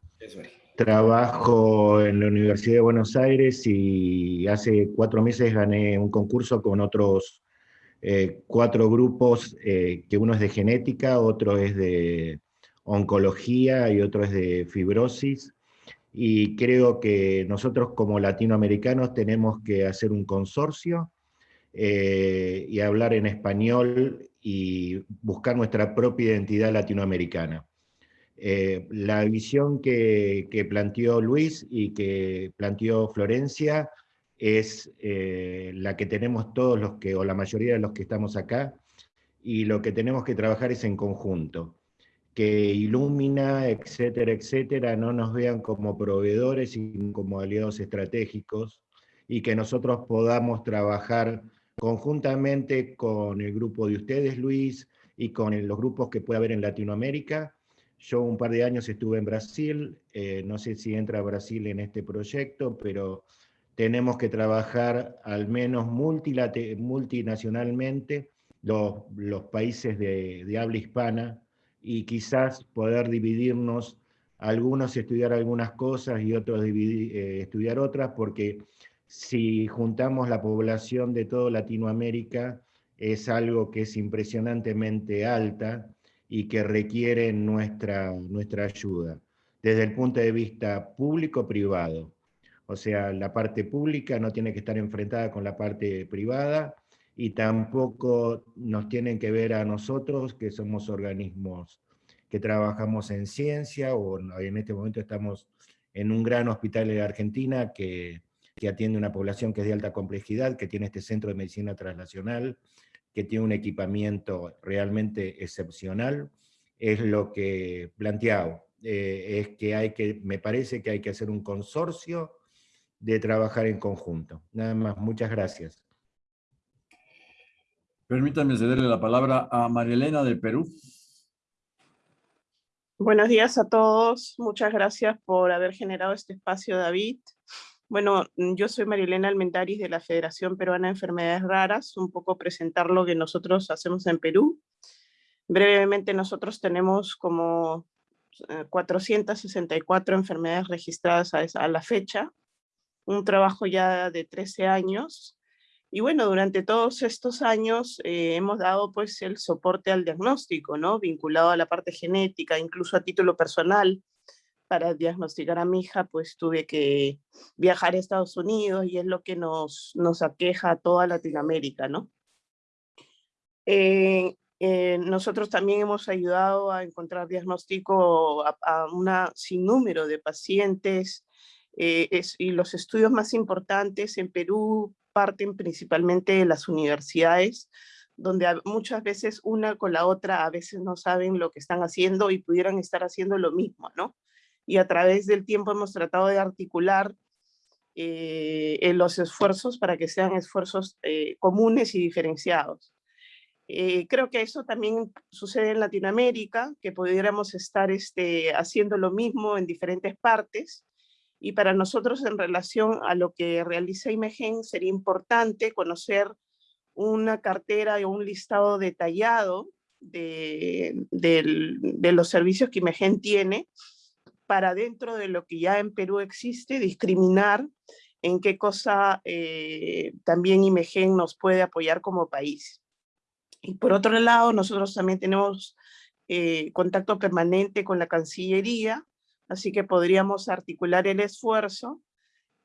Trabajo en la Universidad de Buenos Aires y hace cuatro meses gané un concurso con otros eh, cuatro grupos, eh, que uno es de genética, otro es de oncología y otro es de fibrosis y creo que nosotros como latinoamericanos tenemos que hacer un consorcio eh, y hablar en español y buscar nuestra propia identidad latinoamericana. Eh, la visión que, planteó Luis y que planteó Florencia es eh, la que tenemos todos los que, o la mayoría de los que estamos acá, y lo que tenemos que trabajar es en conjunto que Ilumina, etcétera, etcétera, no nos vean como proveedores, sino como aliados estratégicos, y que nosotros podamos trabajar conjuntamente con el grupo de ustedes, Luis, y con los grupos que puede haber en Latinoamérica. Yo un par de años estuve en Brasil, eh, no sé si entra Brasil en este proyecto, pero tenemos que trabajar al menos multinacionalmente los, los países de, de, habla hispana y quizás poder dividirnos, algunos estudiar algunas cosas y otros eh, estudiar otras, porque si juntamos la población de toda Latinoamérica, es algo que es impresionantemente alta y que requiere nuestra, nuestra ayuda, desde el punto de vista público-privado. O sea, la parte pública no tiene que estar enfrentada con la parte privada, y tampoco nos tienen que ver a nosotros, que somos organismos que trabajamos en ciencia, o en este momento estamos en un gran hospital de Argentina que, que atiende una población que es de alta complejidad, que tiene este centro de medicina translacional, que tiene un equipamiento realmente excepcional, es lo que planteado, eh, es que hay que, me parece que hay que hacer un consorcio de trabajar en conjunto. Nada más, muchas gracias. Permítanme cederle la palabra a María Elena de Perú. Buenos días a todos. Muchas gracias por haber generado este espacio, David. Bueno, yo soy María Elena Almendaris de la Federación Peruana de Enfermedades Raras. Un poco presentar lo que nosotros hacemos en Perú. Brevemente, nosotros tenemos como 464 eh, enfermedades registradas a la fecha. Un trabajo ya de 13 años y bueno, durante todos estos años eh, hemos dado pues el soporte al diagnóstico, ¿no? Vinculado a la parte genética, incluso a título personal. Para diagnosticar a mi hija, pues tuve que viajar a Estados Unidos y es lo que nos, nos aqueja a toda Latinoamérica, ¿no? Eh, eh, nosotros también hemos ayudado a encontrar diagnóstico a, a una sinnúmero de pacientes y los estudios más importantes en Perú parten principalmente de las universidades, donde muchas veces una con la otra a veces no saben lo que están haciendo y pudieran estar haciendo lo mismo, ¿no? Y a través del tiempo hemos tratado de articular eh, los esfuerzos para que sean esfuerzos eh, comunes y diferenciados. Eh, creo que eso también sucede en Latinoamérica, que pudiéramos estar este, haciendo lo mismo en diferentes partes, y para nosotros en relación a lo que realiza IMEGEN sería importante conocer una cartera o un listado detallado de, los servicios que IMEGEN tiene para dentro de lo que ya en Perú existe, discriminar en qué cosa eh, también IMEGEN nos puede apoyar como país. Y por otro lado, nosotros también tenemos eh, contacto permanente con la Cancillería, Así que podríamos articular el esfuerzo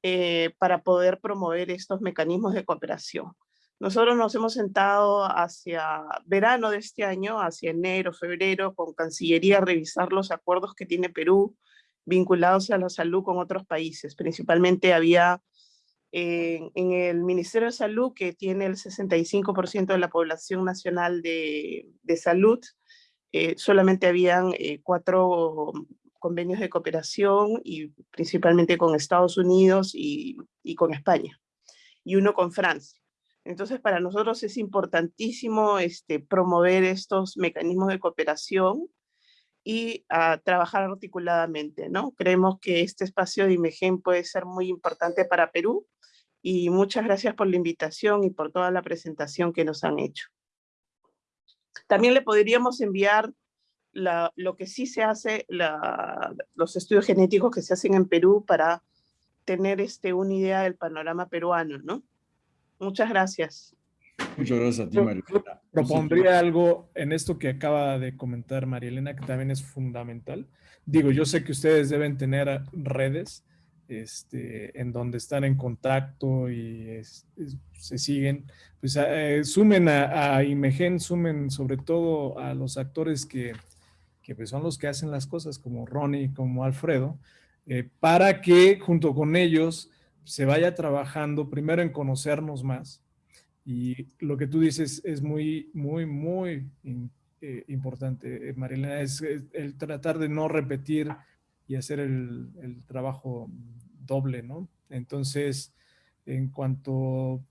eh, para poder promover estos mecanismos de cooperación. Nosotros nos hemos sentado hacia verano de este año, hacia enero, febrero, con Cancillería a revisar los acuerdos que tiene Perú vinculados a la salud con otros países. Principalmente había en el Ministerio de Salud, que tiene el 65% de la población nacional de, salud, eh, solamente habían eh, cuatro convenios de cooperación y principalmente con Estados Unidos y, con España, y uno con Francia. Entonces, para nosotros es importantísimo este, promover estos mecanismos de cooperación y trabajar articuladamente, ¿no? Creemos que este espacio de IMEGEN puede ser muy importante para Perú y muchas gracias por la invitación y por toda la presentación que nos han hecho. También le podríamos enviar lo que sí se hace, los estudios genéticos que se hacen en Perú para tener este, una idea del panorama peruano, ¿no? Muchas gracias. Muchas gracias a ti, María. Propondría algo en esto que acaba de comentar María Elena, que también es fundamental. Digo, yo sé que ustedes deben tener redes este, en donde están en contacto y se siguen. Pues eh, sumen a, a Imegen, sumen sobre todo a los actores que, que pues, son los que hacen las cosas, como Ronnie, como Alfredo, eh, para que junto con ellos se vaya trabajando primero en conocernos más. Y lo que tú dices es muy, muy, muy eh, importante, eh, Marilena, es, el tratar de no repetir y hacer el, trabajo doble, ¿no? Entonces, en cuanto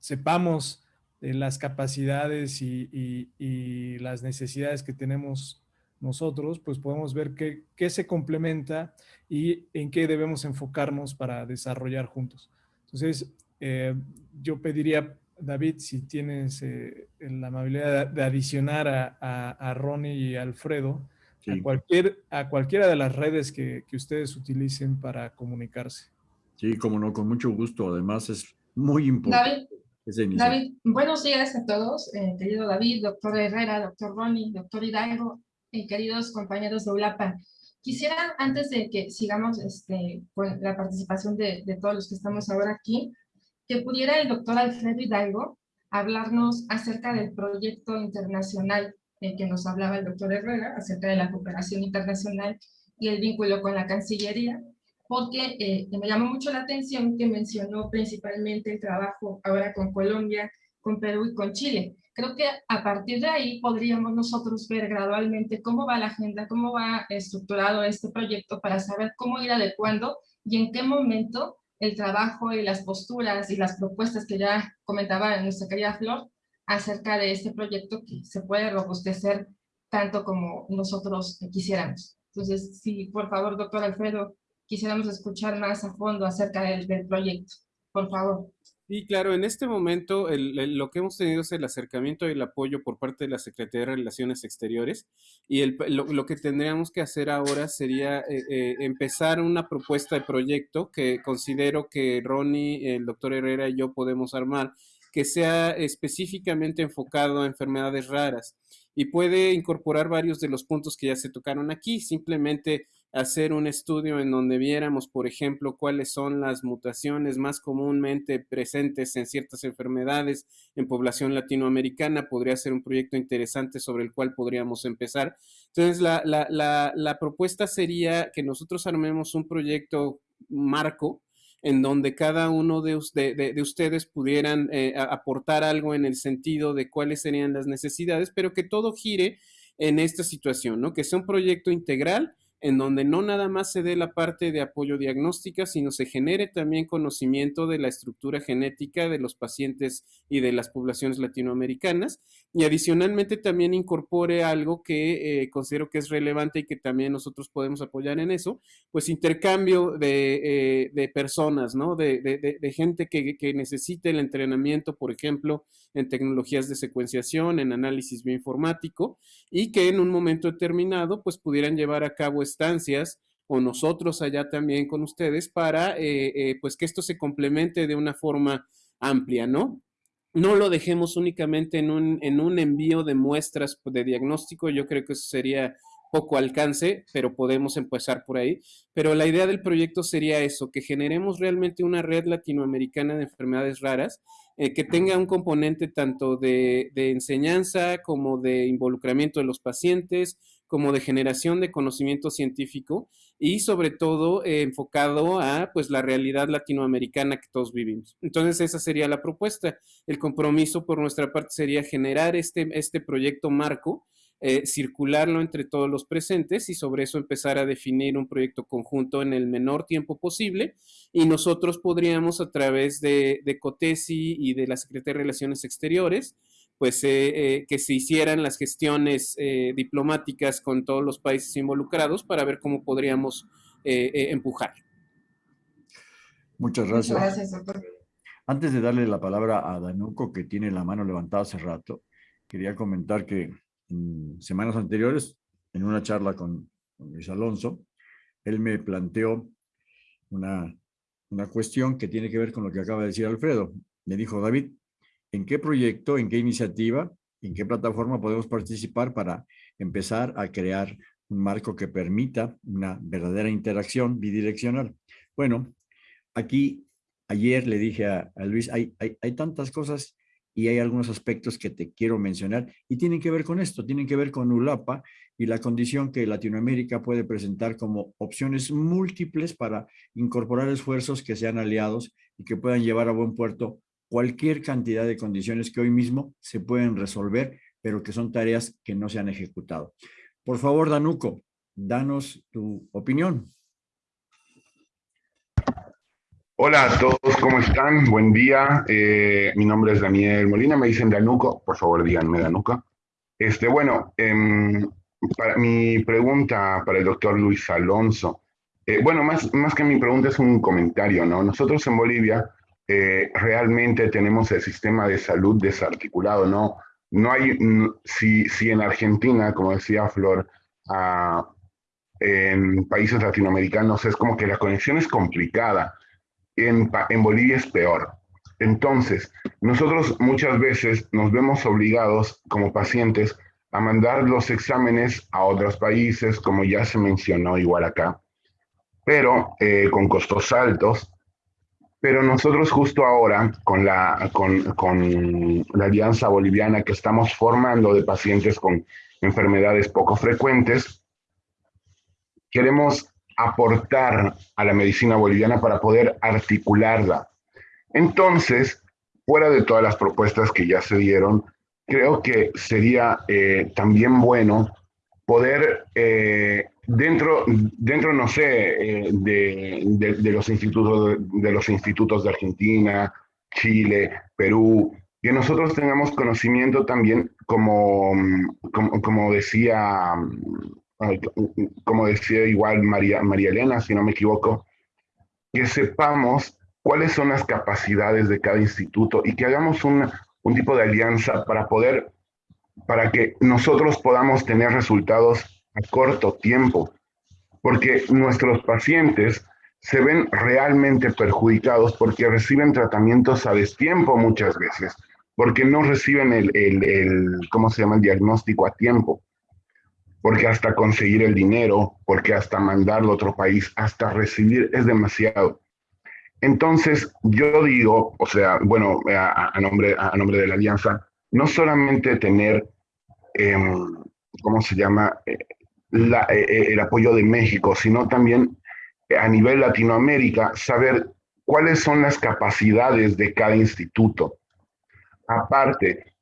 sepamos las capacidades y, las necesidades que tenemos nosotros, pues podemos ver qué, qué, se complementa y en qué debemos enfocarnos para desarrollar juntos. Entonces, eh, yo pediría, David, si tienes eh, la amabilidad de, adicionar a, a, Ronnie y Alfredo a, cualquier, a cualquiera de las redes que, que ustedes utilicen para comunicarse. Sí, como no, con mucho gusto. Además, es muy importante. David, David buenos días a todos, eh, querido David, doctor Herrera, doctor Ronnie, doctor Hidalgo, y queridos compañeros de ULAPA. Quisiera, antes de que sigamos este, con la participación de, de todos los que estamos ahora aquí, que pudiera el doctor Alfredo Hidalgo hablarnos acerca del proyecto internacional en que nos hablaba el doctor Herrera, acerca de la cooperación internacional y el vínculo con la Cancillería, porque eh, me llamó mucho la atención que mencionó principalmente el trabajo ahora con Colombia, con Perú y con Chile. Creo que a partir de ahí podríamos nosotros ver gradualmente cómo va la agenda, cómo va estructurado este proyecto para saber cómo ir adecuando y en qué momento el trabajo y las posturas y las propuestas que ya comentaba nuestra querida Flor acerca de este proyecto que se puede robustecer tanto como nosotros quisiéramos. Entonces, sí, por favor, doctor Alfredo, quisiéramos escuchar más a fondo acerca del, del proyecto. Por favor. Sí, claro, en este momento lo que hemos tenido es el acercamiento y el apoyo por parte de la Secretaría de Relaciones Exteriores y el, lo, que tendríamos que hacer ahora sería eh, eh, empezar una propuesta de proyecto que considero que Ronnie, el doctor Herrera y yo podemos armar, que sea específicamente enfocado a enfermedades raras y puede incorporar varios de los puntos que ya se tocaron aquí, simplemente hacer un estudio en donde viéramos, por ejemplo, cuáles son las mutaciones más comúnmente presentes en ciertas enfermedades en población latinoamericana, podría ser un proyecto interesante sobre el cual podríamos empezar. Entonces, la, la, la, la propuesta sería que nosotros armemos un proyecto marco en donde cada uno de, de, ustedes pudieran eh, aportar algo en el sentido de cuáles serían las necesidades, pero que todo gire en esta situación, ¿no? Que sea un proyecto integral en donde no nada más se dé la parte de apoyo diagnóstica, sino se genere también conocimiento de la estructura genética de los pacientes y de las poblaciones latinoamericanas, y adicionalmente también incorpore algo que eh, considero que es relevante y que también nosotros podemos apoyar en eso, pues intercambio de, eh, personas, ¿no? De, gente que, que necesite el entrenamiento, por ejemplo, en tecnologías de secuenciación, en análisis bioinformático, y que en un momento determinado, pues pudieran llevar a cabo estancias o nosotros allá también con ustedes para eh, eh, pues que esto se complemente de una forma amplia, ¿no? No lo dejemos únicamente en un, en un envío de muestras de diagnóstico, yo creo que eso sería poco alcance, pero podemos empezar por ahí. Pero la idea del proyecto sería eso, que generemos realmente una red latinoamericana de enfermedades raras, eh, que tenga un componente tanto de, de, enseñanza como de involucramiento de los pacientes, como de generación de conocimiento científico y sobre todo eh, enfocado a pues la realidad latinoamericana que todos vivimos. Entonces esa sería la propuesta. El compromiso por nuestra parte sería generar este, este proyecto marco, eh, circularlo entre todos los presentes y sobre eso empezar a definir un proyecto conjunto en el menor tiempo posible y nosotros podríamos a través de, de COTESI y de la Secretaría de Relaciones Exteriores pues eh, eh, que se hicieran las gestiones eh, diplomáticas con todos los países involucrados para ver cómo podríamos empujar. Muchas gracias. gracias Antes de darle la palabra a Danuco, que tiene la mano levantada hace rato, quería comentar que en semanas anteriores, en una charla con, Luis Alonso, él me planteó una, una cuestión que tiene que ver con lo que acaba de decir Alfredo. Me dijo, David, en qué proyecto, en qué iniciativa, en qué plataforma podemos participar para empezar a crear un marco que permita una verdadera interacción bidireccional. Bueno, aquí ayer le dije a, Luis, hay, hay, hay, tantas cosas y hay algunos aspectos que te quiero mencionar y tienen que ver con esto, tienen que ver con ULAPA y la condición que Latinoamérica puede presentar como opciones múltiples para incorporar esfuerzos que sean aliados y que puedan llevar a buen puerto cualquier cantidad de condiciones que hoy mismo se pueden resolver, pero que son tareas que no se han ejecutado. Por favor, Danuco, danos tu opinión. Hola a todos, ¿cómo están? Buen día. Eh, mi nombre es Daniel Molina, me dicen Danuco, por favor díganme Danuco. Este, bueno, em, para, mi pregunta para el doctor Luis Alonso. Eh, bueno, más, más que mi pregunta es un comentario, ¿no? Nosotros en Bolivia eh, realmente tenemos el sistema de salud desarticulado, ¿no? No hay, si, si en Argentina, como decía Flor, en países latinoamericanos es como que la conexión es complicada, en, en Bolivia es peor. Entonces, nosotros muchas veces nos vemos obligados como pacientes a mandar los exámenes a otros países, como ya se mencionó igual acá, pero eh, con costos altos. Pero nosotros justo ahora, con la, con, con la Alianza Boliviana que estamos formando de pacientes con enfermedades poco frecuentes, queremos aportar a la medicina boliviana para poder articularla. Entonces, fuera de todas las propuestas que ya se dieron, creo que sería eh, también bueno poder, eh, dentro, dentro, no sé, eh, de, los institutos, de los institutos de Argentina, Chile, Perú, que nosotros tengamos conocimiento también, como, como, decía, como decía igual María, María Elena, si no me equivoco, que sepamos cuáles son las capacidades de cada instituto y que hagamos una, un tipo de alianza para poder, para que nosotros podamos tener resultados a corto tiempo, porque nuestros pacientes se ven realmente perjudicados porque reciben tratamientos a destiempo muchas veces, porque no reciben el, el, el ¿cómo se llama?, el diagnóstico a tiempo, porque hasta conseguir el dinero, porque hasta mandarlo a otro país, hasta recibir es demasiado. Entonces, yo digo, o sea, bueno, a, nombre, a nombre de la Alianza, no solamente tener, em, ¿cómo se llama?, eh, el apoyo de México, sino también a nivel Latinoamérica, saber cuáles son las capacidades de cada instituto. Aparte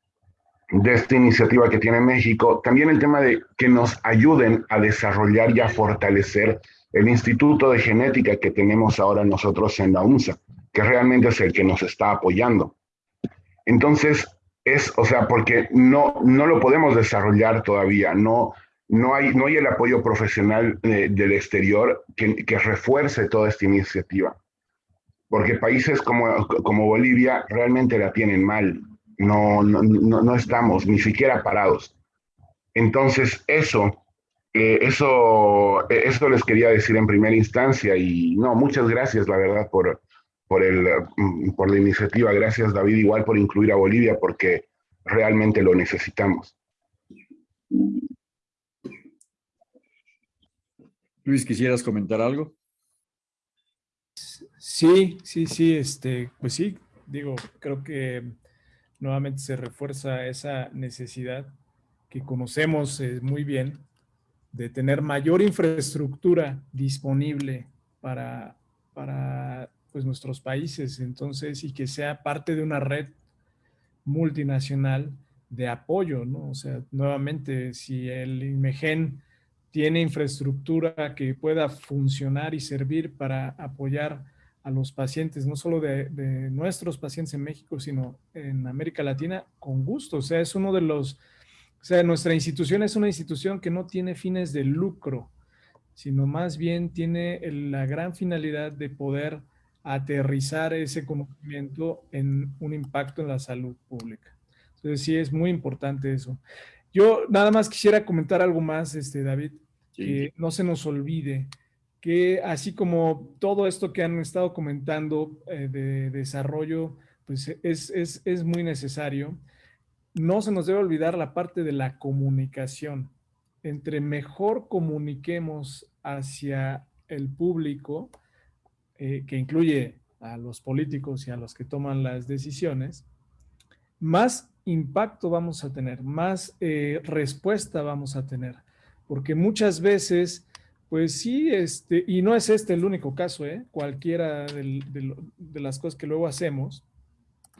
de esta iniciativa que tiene México, también el tema de que nos ayuden a desarrollar y a fortalecer el Instituto de Genética que tenemos ahora nosotros en la UNSA, que realmente es el que nos está apoyando. Entonces, es, o sea, porque no, no lo podemos desarrollar todavía, no, no, hay, no hay el apoyo profesional eh, del exterior que, que, refuerce toda esta iniciativa. Porque países como, como Bolivia realmente la tienen mal, no, no, no, no estamos ni siquiera parados. Entonces, eso eso, eh, eso les quería decir en primera instancia y no, muchas gracias, la verdad, por, por, el, mm, por la iniciativa. Gracias, David, igual por incluir a Bolivia, porque realmente lo necesitamos. Luis, ¿quisieras comentar algo? Sí, sí, sí, este, pues sí, digo, creo que nuevamente se refuerza esa necesidad que conocemos eh, muy bien de tener mayor infraestructura disponible para, para pues, nuestros países, entonces, y que sea parte de una red multinacional de apoyo, ¿no? O sea, nuevamente, si el IMEGEN tiene infraestructura que pueda funcionar y servir para apoyar a los pacientes, no solo de, de, nuestros pacientes en México, sino en América Latina, con gusto. O sea, es uno de los o sea, nuestra institución es una institución que no tiene fines de lucro, sino más bien tiene la gran finalidad de poder aterrizar ese conocimiento en un impacto en la salud pública. Entonces sí es muy importante eso. Yo nada más quisiera comentar algo más, este, David, que no se nos olvide que así como todo esto que han estado comentando eh, de desarrollo, pues es, es, es muy necesario no se nos debe olvidar la parte de la comunicación. Entre mejor comuniquemos hacia el público, eh, que incluye a los políticos y a los que toman las decisiones, más impacto vamos a tener, más eh, respuesta vamos a tener. Porque muchas veces, pues sí, este, y no es este el único caso, ¿eh? cualquiera de las cosas que luego hacemos,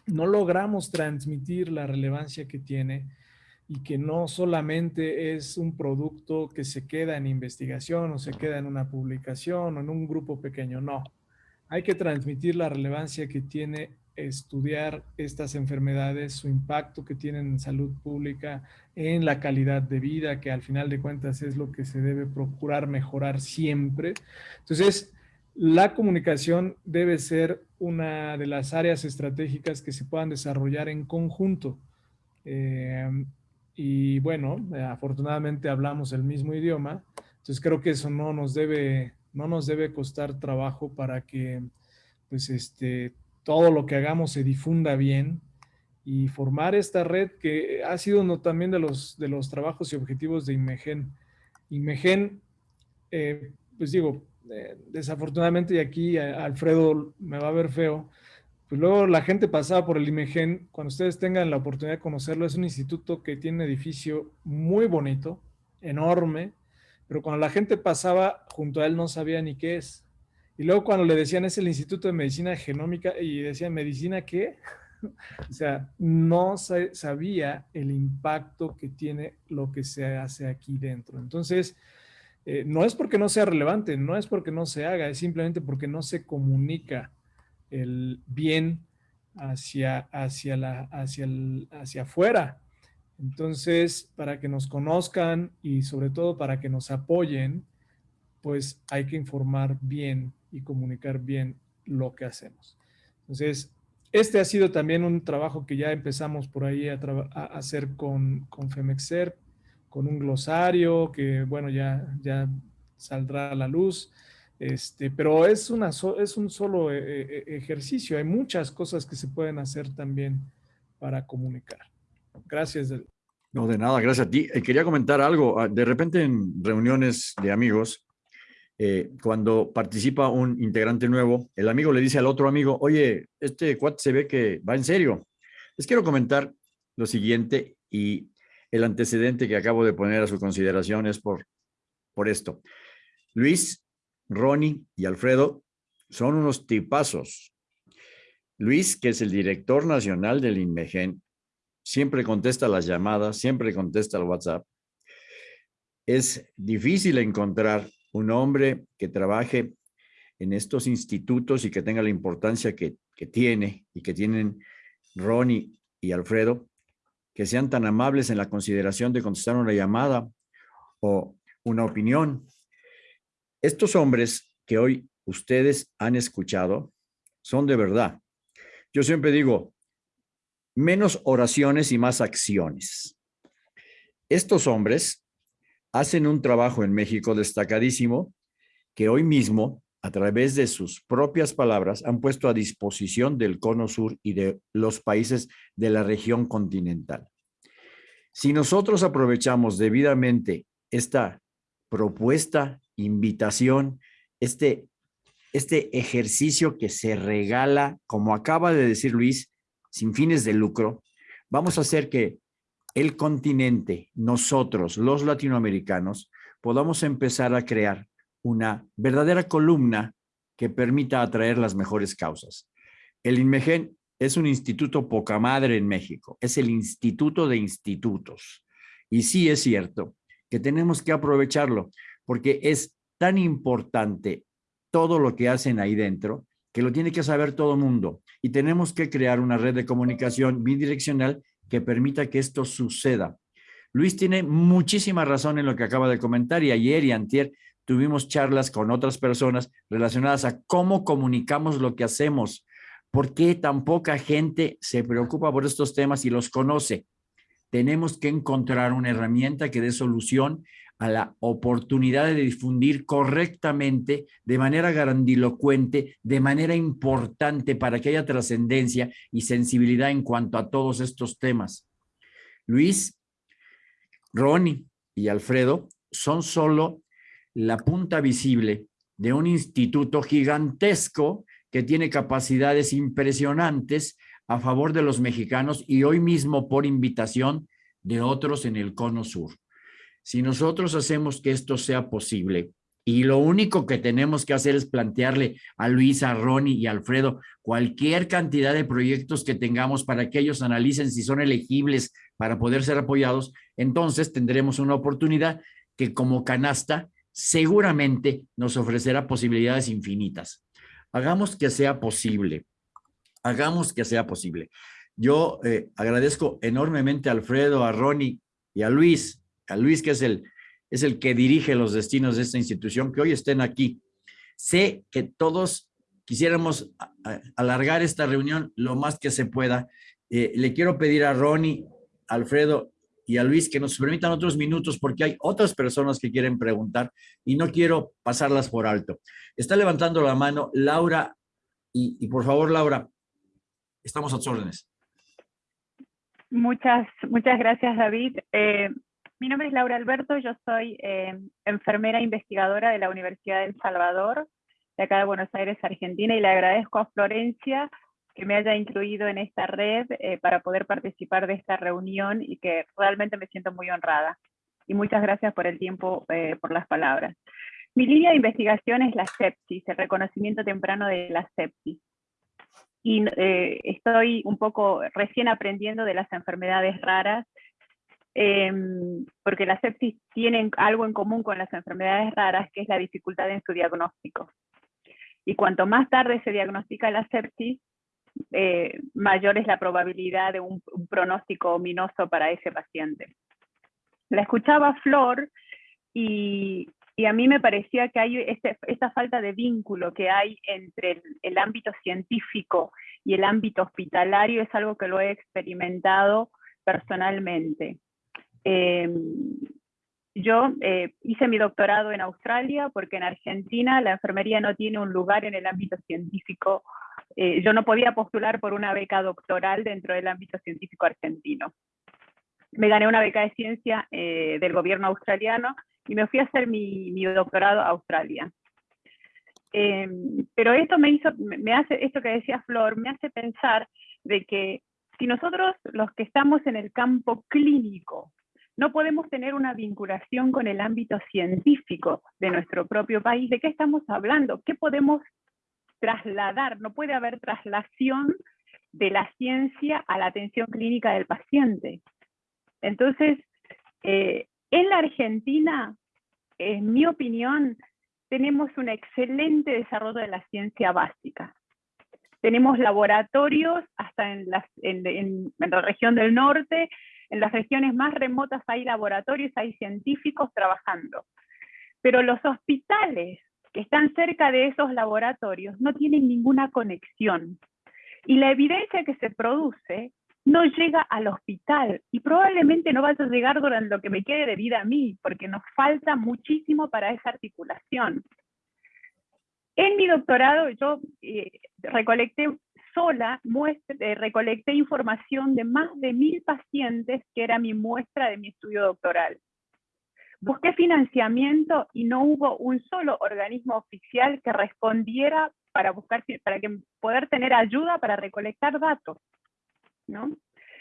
no logramos transmitir la relevancia que tiene y que no solamente es un producto que se queda en investigación o se queda en una publicación o en un grupo pequeño, no. Hay que transmitir la relevancia que tiene estudiar estas enfermedades, su impacto que tienen en salud pública, en la calidad de vida, que al final de cuentas es lo que se debe procurar mejorar siempre. Entonces, la comunicación debe ser una de las áreas estratégicas que se puedan desarrollar en conjunto. Eh, y bueno, afortunadamente hablamos el mismo idioma, entonces creo que eso no nos debe, no nos debe costar trabajo para que pues este, todo lo que hagamos se difunda bien y formar esta red que ha sido uno también de los, de los trabajos y objetivos de IMEGEN. IMEGEN, eh, pues digo, eh, desafortunadamente, y aquí Alfredo me va a ver feo, pues luego la gente pasaba por el IMEGEN, cuando ustedes tengan la oportunidad de conocerlo, es un instituto que tiene un edificio muy bonito, enorme, pero cuando la gente pasaba junto a él no sabía ni qué es. Y luego cuando le decían es el Instituto de Medicina Genómica y decían, ¿medicina qué? o sea, no sabía el impacto que tiene lo que se hace aquí dentro. Entonces, eh, no es porque no sea relevante, no es porque no se haga, es simplemente porque no se comunica el bien hacia, hacia, la, hacia, hacia afuera. Entonces, para que nos conozcan y sobre todo para que nos apoyen, pues hay que informar bien y comunicar bien lo que hacemos. Entonces, este ha sido también un trabajo que ya empezamos por ahí a, hacer con, con Femexer, con un glosario que, bueno, ya, ya saldrá a la luz. Este, pero es, una es un solo eh, eh, ejercicio. Hay muchas cosas que se pueden hacer también para comunicar. Gracias. No, de nada, gracias a ti. Eh, quería comentar algo. Ah, de repente en reuniones de amigos, eh, cuando participa un integrante nuevo, el amigo le dice al otro amigo, oye, este cuate se ve que va en serio. Les quiero comentar lo siguiente y el antecedente que acabo de poner a su consideración es por, por esto. Luis, Ronnie y Alfredo son unos tipazos. Luis, que es el director nacional del INMEGEN, siempre contesta las llamadas, siempre contesta el WhatsApp. Es difícil encontrar un hombre que trabaje en estos institutos y que tenga la importancia que, tiene y que tienen Ronnie y Alfredo, que sean tan amables en la consideración de contestar una llamada o una opinión. Estos hombres que hoy ustedes han escuchado son de verdad. Yo siempre digo, menos oraciones y más acciones. Estos hombres hacen un trabajo en México destacadísimo que hoy mismo, a través de sus propias palabras, han puesto a disposición del Cono Sur y de los países de la región continental. Si nosotros aprovechamos debidamente esta propuesta, invitación, este, este ejercicio que se regala, como acaba de decir Luis, sin fines de lucro, vamos a hacer que el continente, nosotros, los latinoamericanos, podamos empezar a crear una verdadera columna que permita atraer las mejores causas. El INMEGEN es un instituto poca madre en México, es el instituto de institutos. Y sí es cierto que tenemos que aprovecharlo porque es tan importante todo lo que hacen ahí dentro que lo tiene que saber todo mundo. Y tenemos que crear una red de comunicación bidireccional que permita que esto suceda. Luis tiene muchísima razón en lo que acaba de comentar y ayer y antier tuvimos charlas con otras personas relacionadas a cómo comunicamos lo que hacemos, por qué tan poca gente se preocupa por estos temas y los conoce. Tenemos que encontrar una herramienta que dé solución a la oportunidad de difundir correctamente, de manera grandilocuente, de manera importante para que haya trascendencia y sensibilidad en cuanto a todos estos temas. Luis, Ronnie y Alfredo son solo la punta visible de un instituto gigantesco que tiene capacidades impresionantes a favor de los mexicanos y hoy mismo por invitación de otros en el cono sur. Si nosotros hacemos que esto sea posible, y lo único que tenemos que hacer es plantearle a Luisa, a Ronnie y a Alfredo cualquier cantidad de proyectos que tengamos para que ellos analicen si son elegibles para poder ser apoyados, entonces tendremos una oportunidad que como canasta seguramente nos ofrecerá posibilidades infinitas. Hagamos que sea posible. Hagamos que sea posible. Yo eh, agradezco enormemente a Alfredo, a Ronnie y a Luis Luis, que es el, es el que dirige los destinos de esta institución, que hoy estén aquí. Sé que todos quisiéramos alargar esta reunión lo más que se pueda. Eh, le quiero pedir a Ronnie, Alfredo y a Luis que nos permitan otros minutos porque hay otras personas que quieren preguntar y no quiero pasarlas por alto. Está levantando la mano Laura y, por favor, Laura, estamos a tus órdenes. Muchas, muchas gracias, David. Eh, mi nombre es Laura Alberto, yo soy eh, enfermera investigadora de la Universidad de El Salvador, de acá de Buenos Aires, Argentina, y le agradezco a Florencia que me haya incluido en esta red eh, para poder participar de esta reunión y que realmente me siento muy honrada. Y muchas gracias por el tiempo, eh, por las palabras. Mi línea de investigación es la sepsis, el reconocimiento temprano de la sepsis. Y estoy un poco recién aprendiendo de las enfermedades raras Em, porque la sepsis tiene algo en común con las enfermedades raras, que es la dificultad en su diagnóstico. Y cuanto más tarde se diagnostica la sepsis, eh, mayor es la probabilidad de un, pronóstico ominoso para ese paciente. La escuchaba Flor y, a mí me parecía que hay este, esta falta de vínculo que hay entre el, el ámbito científico y el ámbito hospitalario es algo que lo he experimentado personalmente. Em, yo eh, hice mi doctorado en Australia porque en Argentina la enfermería no tiene un lugar en el ámbito científico. Eh, yo no podía postular por una beca doctoral dentro del ámbito científico argentino. Me gané una beca de ciencia eh, del gobierno australiano y me fui a hacer mi, mi doctorado a Australia. Em, pero esto me hizo, me hace, esto que decía Flor, me hace pensar de que si nosotros los que estamos en el campo clínico no podemos tener una vinculación con el ámbito científico de nuestro propio país. ¿De qué estamos hablando? ¿Qué podemos trasladar? No puede haber traslación de la ciencia a la atención clínica del paciente. Entonces, eh, en la Argentina, en mi opinión, tenemos un excelente desarrollo de la ciencia básica. Tenemos laboratorios hasta en, en la región del norte, en las regiones más remotas hay laboratorios, hay científicos trabajando. Pero los hospitales que están cerca de esos laboratorios no tienen ninguna conexión. Y la evidencia que se produce no llega al hospital y probablemente no vaya a llegar durante lo que me quede de vida a mí, porque nos falta muchísimo para esa articulación. En mi doctorado yo eh, recolecté sola muestra, recolecté información de más de mil pacientes, que era mi muestra de mi estudio doctoral. Busqué financiamiento y no hubo un solo organismo oficial que respondiera para, buscar, para que, poder tener ayuda para recolectar datos. ¿no?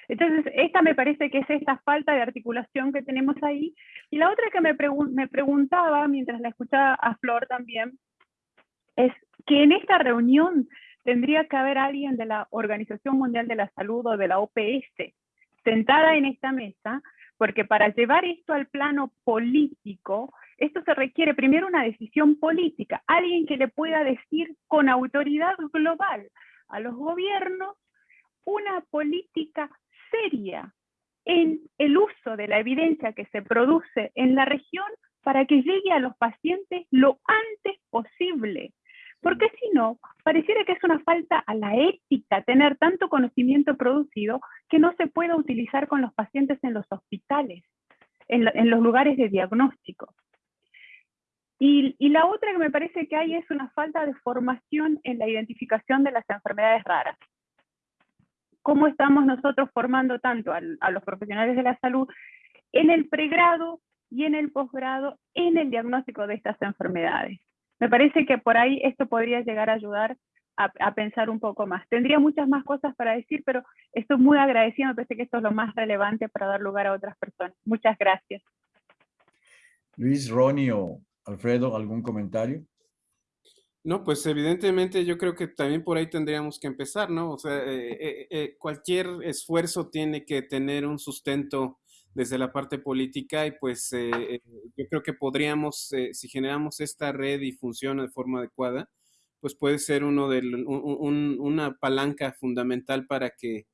Entonces, esta me parece que es esta falta de articulación que tenemos ahí. Y la otra que me, me preguntaba, mientras la escuchaba a Flor también, es que en esta reunión tendría que haber alguien de la Organización Mundial de la Salud o de la OPS sentada en esta mesa, porque para llevar esto al plano político, esto se requiere primero una decisión política, alguien que le pueda decir con autoridad global a los gobiernos una política seria en el uso de la evidencia que se produce en la región para que llegue a los pacientes lo antes posible. Porque si no, pareciera que es una falta a la ética tener tanto conocimiento producido que no se pueda utilizar con los pacientes en los hospitales, en, los lugares de diagnóstico. Y, la otra que me parece que hay es una falta de formación en la identificación de las enfermedades raras. ¿Cómo estamos nosotros formando tanto a los profesionales de la salud en el pregrado y en el posgrado en el diagnóstico de estas enfermedades? Me parece que por ahí esto podría llegar a ayudar a, pensar un poco más. Tendría muchas más cosas para decir, pero estoy muy agradecida, me parece que esto es lo más relevante para dar lugar a otras personas. Muchas gracias. Luis, Ronnie o Alfredo, ¿algún comentario? No, pues evidentemente yo creo que también por ahí tendríamos que empezar, ¿no? O sea, eh, eh, eh, cualquier esfuerzo tiene que tener un sustento desde la parte política y pues eh, eh, yo creo que podríamos, eh, si generamos esta red y funciona de forma adecuada, pues puede ser uno de, una palanca fundamental para que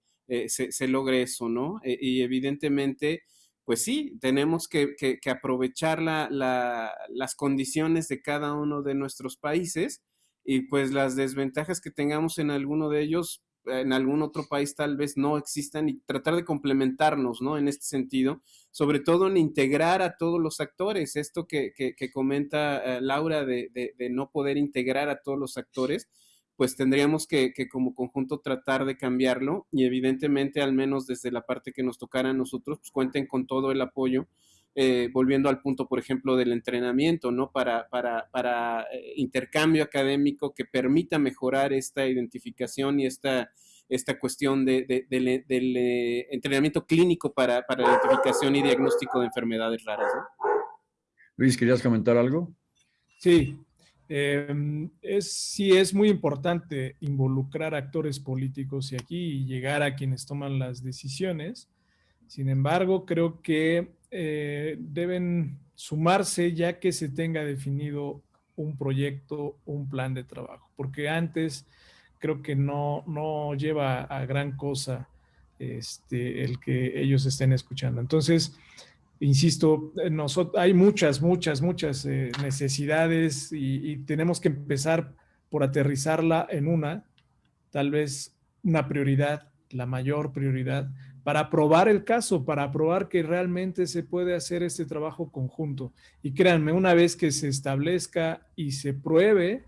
se, logre eso, ¿no? y evidentemente, pues sí, tenemos que, aprovechar las condiciones de cada uno de nuestros países y pues las desventajas que tengamos en alguno de ellos, en algún otro país tal vez no existan y tratar de complementarnos, ¿no? En este sentido, sobre todo en integrar a todos los actores. Esto que, que, comenta eh, Laura de, de, no poder integrar a todos los actores, pues tendríamos que, que, como conjunto tratar de cambiarlo y evidentemente, al menos desde la parte que nos tocara a nosotros, pues cuenten con todo el apoyo eh, volviendo al punto, por ejemplo, del entrenamiento, ¿no? Para, para, para eh, intercambio académico que permita mejorar esta identificación y esta, esta cuestión de, del eh, entrenamiento clínico para, para, la identificación y diagnóstico de enfermedades raras. Luis, ¿querías comentar algo? Sí, em, es, sí es muy importante involucrar actores políticos y aquí llegar a quienes toman las decisiones. Sin embargo, creo que eh, deben sumarse ya que se tenga definido un proyecto, un plan de trabajo, porque antes creo que no, no lleva a gran cosa este, el que ellos estén escuchando. Entonces, insisto, nosotros, hay muchas, muchas, muchas eh, necesidades y tenemos que empezar por aterrizarla en una, tal vez una prioridad, la mayor prioridad, para probar el caso, para probar que realmente se puede hacer este trabajo conjunto. Y créanme, una vez que se establezca y se pruebe,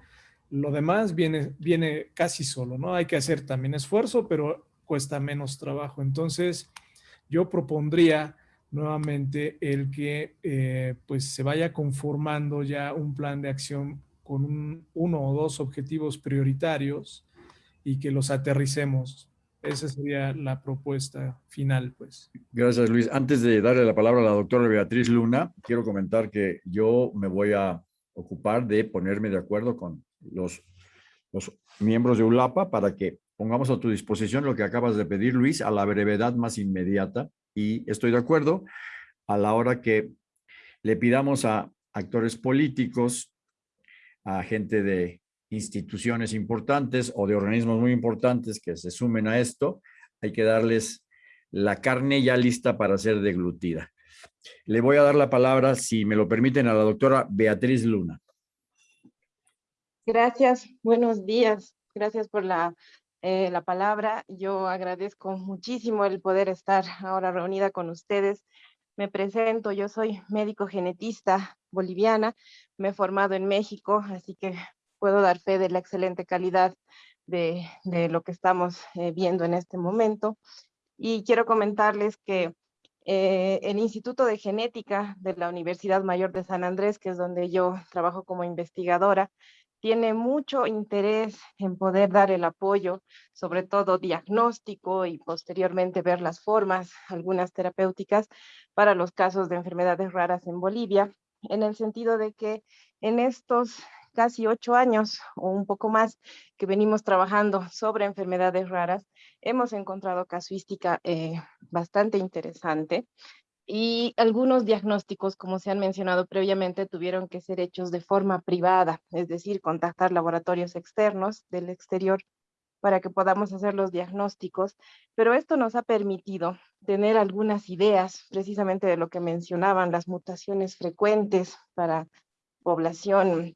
lo demás viene, viene casi solo, ¿no? Hay que hacer también esfuerzo, pero cuesta menos trabajo. Entonces, yo propondría nuevamente el que eh, pues se vaya conformando ya un plan de acción con uno o dos objetivos prioritarios y que los aterricemos esa sería la propuesta final, pues. Gracias, Luis. Antes de darle la palabra a la doctora Beatriz Luna, quiero comentar que yo me voy a ocupar de ponerme de acuerdo con los, los miembros de ULAPA para que pongamos a tu disposición lo que acabas de pedir, Luis, a la brevedad más inmediata. Y estoy de acuerdo a la hora que le pidamos a actores políticos, a gente de instituciones importantes o de organismos muy importantes que se sumen a esto, hay que darles la carne ya lista para ser deglutida. Le voy a dar la palabra, si me lo permiten, a la doctora Beatriz Luna. Gracias, buenos días. Gracias por la, eh, la palabra. Yo agradezco muchísimo el poder estar ahora reunida con ustedes. Me presento, yo soy médico genetista boliviana, me he formado en México, así que puedo dar fe de la excelente calidad de, lo que estamos eh, viendo en este momento. Y quiero comentarles que eh, el Instituto de Genética de la Universidad Mayor de San Andrés, que es donde yo trabajo como investigadora, tiene mucho interés en poder dar el apoyo, sobre todo diagnóstico y posteriormente ver las formas, algunas terapéuticas, para los casos de enfermedades raras en Bolivia, en el sentido de que en estos casi ocho años o un poco más que venimos trabajando sobre enfermedades raras, hemos encontrado casuística eh, bastante interesante y algunos diagnósticos, como se han mencionado previamente, tuvieron que ser hechos de forma privada, es decir, contactar laboratorios externos del exterior para que podamos hacer los diagnósticos, pero esto nos ha permitido tener algunas ideas precisamente de lo que mencionaban, las mutaciones frecuentes para población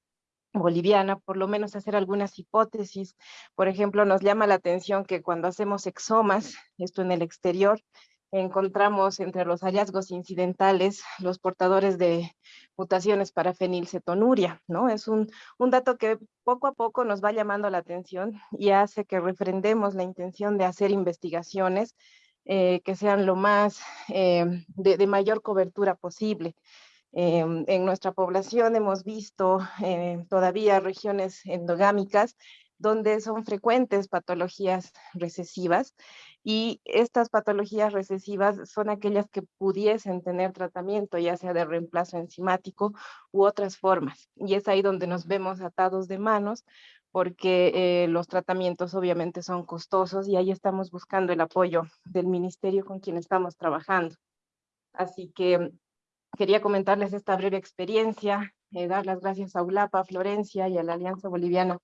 boliviana, por lo menos hacer algunas hipótesis. Por ejemplo, nos llama la atención que cuando hacemos exomas, esto en el exterior, encontramos entre los hallazgos incidentales los portadores de mutaciones para fenilcetonuria, ¿no? Es un, un, dato que poco a poco nos va llamando la atención y hace que refrendemos la intención de hacer investigaciones eh, que sean lo más eh, de, de mayor cobertura posible. Em, en nuestra población hemos visto eh, todavía regiones endogámicas donde son frecuentes patologías recesivas y estas patologías recesivas son aquellas que pudiesen tener tratamiento, ya sea de reemplazo enzimático u otras formas. Y es ahí donde nos vemos atados de manos porque eh, los tratamientos obviamente son costosos y ahí estamos buscando el apoyo del ministerio con quien estamos trabajando. Así que quería comentarles esta breve experiencia, eh, dar las gracias a ULAPA, Florencia y a la Alianza Boliviana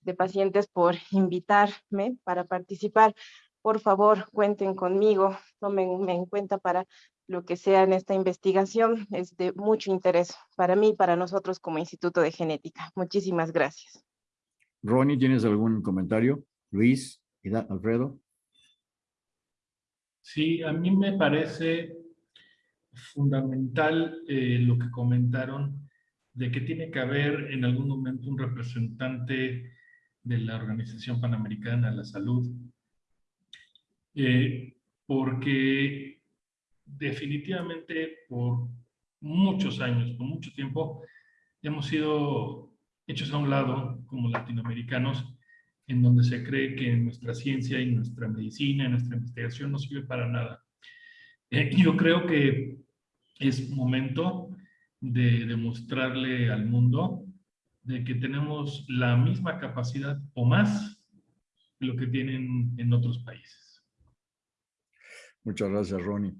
de Pacientes por invitarme para participar. Por favor, cuenten conmigo, tómenme en cuenta para lo que sea en esta investigación. Es de mucho interés para mí y para nosotros como Instituto de Genética. Muchísimas gracias. Ronnie, ¿tienes algún comentario? Luis, Alfredo. Sí, a mí me parece fundamental eh, lo que comentaron de que tiene que haber en algún momento un representante de la Organización Panamericana de la Salud, eh, porque definitivamente por muchos años, por mucho tiempo, hemos sido hechos a un lado como latinoamericanos, en donde se cree que nuestra ciencia y nuestra medicina, nuestra investigación no sirve para nada. Eh, yo creo que es momento de demostrarle al mundo de que tenemos la misma capacidad o más de lo que tienen en otros países. Muchas gracias, Ronnie.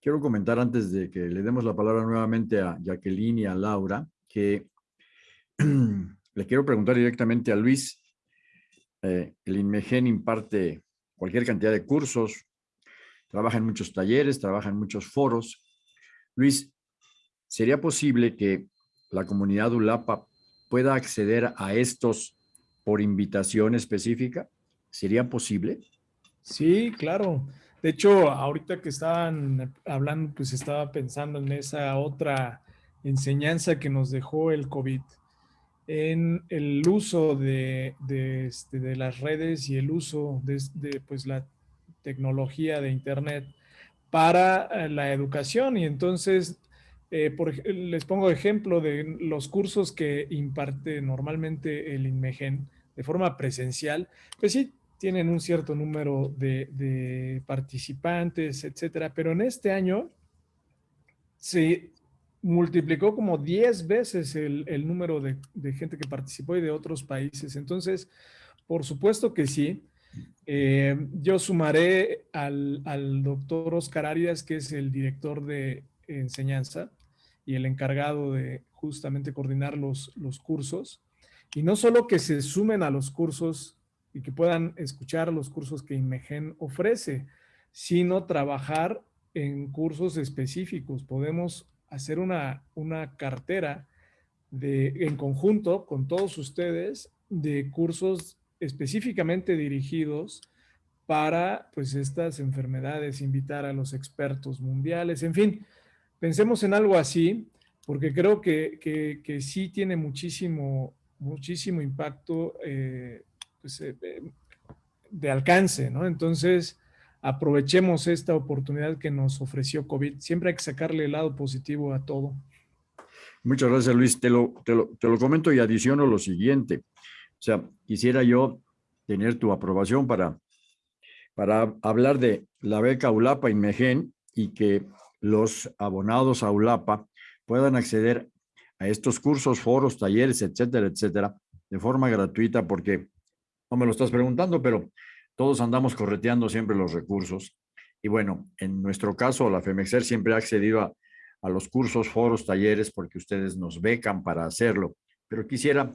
Quiero comentar antes de que le demos la palabra nuevamente a Jacqueline y a Laura, que le quiero preguntar directamente a Luis. Eh, el INMEGEN imparte cualquier cantidad de cursos, trabaja en muchos talleres, trabaja en muchos foros. Luis, ¿sería posible que la comunidad ULAPA pueda acceder a estos por invitación específica? ¿Sería posible? Sí, claro. De hecho, ahorita que estaban hablando, pues estaba pensando en esa otra enseñanza que nos dejó el COVID, en el uso de, este, de, las redes y el uso de, pues, la tecnología de Internet para eh, la educación. Y entonces eh, les pongo ejemplo de los cursos que imparte normalmente el INMEGEN de forma presencial, pues sí, tienen un cierto número de, participantes, etcétera, pero en este año se multiplicó como 10 veces el, número de, gente que participó y de otros países. Entonces, por supuesto que sí. Eh, yo sumaré al, al doctor Oscar Arias, que es el director de enseñanza, y el encargado de justamente coordinar los, los cursos. Y no solo que se sumen a los cursos y que puedan escuchar los cursos que IMEGEN ofrece, sino trabajar en cursos específicos. Podemos hacer una, una cartera de, en conjunto con todos ustedes de cursos específicamente dirigidos para pues estas enfermedades, invitar a los expertos mundiales, en fin, Pensemos en algo así, porque creo que, que, sí tiene muchísimo, muchísimo impacto eh, pues, eh, de alcance, ¿no? Entonces, aprovechemos esta oportunidad que nos ofreció COVID. Siempre hay que sacarle el lado positivo a todo. Muchas gracias, Luis. Te lo, te lo, te lo comento y adiciono lo siguiente. O sea, quisiera yo tener tu aprobación para, para hablar de la beca ULAPA Inmegen y que los abonados a ULAPA puedan acceder a estos cursos, foros, talleres, etcétera, etcétera, de forma gratuita, porque no me lo estás preguntando, pero todos andamos correteando siempre los recursos. Y bueno, en nuestro caso, la FEMEXER siempre ha accedido a, a los cursos, foros, talleres, porque ustedes nos becan para hacerlo. Pero quisiera,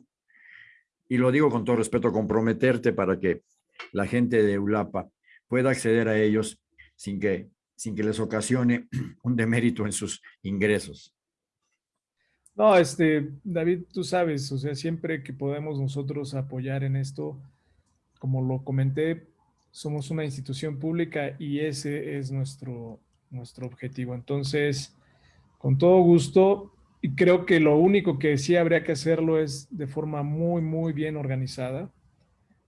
y lo digo con todo respeto, comprometerte para que la gente de ULAPA pueda acceder a ellos sin que sin que les ocasione un demérito en sus ingresos. No, este, David, tú sabes, o sea, siempre que podemos nosotros apoyar en esto, como lo comenté, somos una institución pública y ese es nuestro, nuestro objetivo. Entonces, con todo gusto, y creo que lo único que sí habría que hacerlo es de forma muy, muy bien organizada.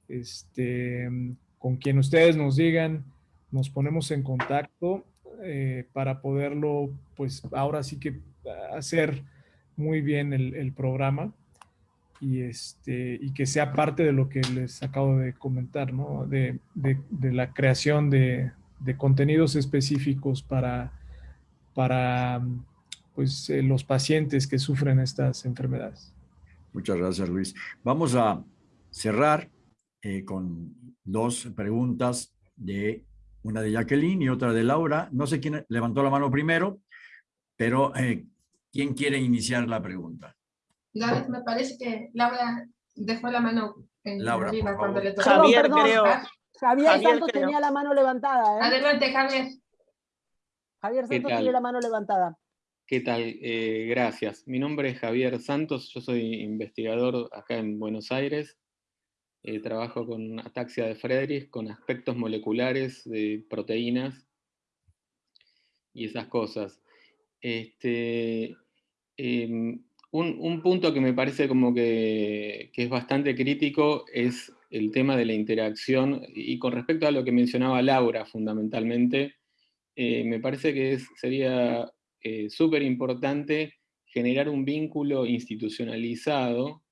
Este, con quien ustedes nos digan, nos ponemos en contacto eh, para poderlo, pues ahora sí que hacer muy bien el, programa y, este, y que sea parte de lo que les acabo de comentar, ¿no? De, la creación de, contenidos específicos para, para pues, eh, los pacientes que sufren estas enfermedades. Muchas gracias, Luis. Vamos a cerrar eh, con dos preguntas de una de Jacqueline y otra de Laura. No sé quién levantó la mano primero, pero eh, ¿quién quiere iniciar la pregunta? David, me parece que Laura dejó la mano en Laura, arriba cuando le tocó. Javier, creo. Javier, Santos tenía la mano levantada. ¿eh? Adelante, Javier. Javier Santos tiene la mano levantada. ¿Qué tal? Eh, gracias. Mi nombre es Javier Santos, yo soy investigador acá en Buenos Aires eh, trabajo con ataxia de Friedrich, con aspectos moleculares de proteínas y esas cosas. Este, em, un, punto que me parece como que, es bastante crítico es el tema de la interacción, y con respecto a lo que mencionaba Laura fundamentalmente, eh, me parece que sería eh, súper importante generar un vínculo institucionalizado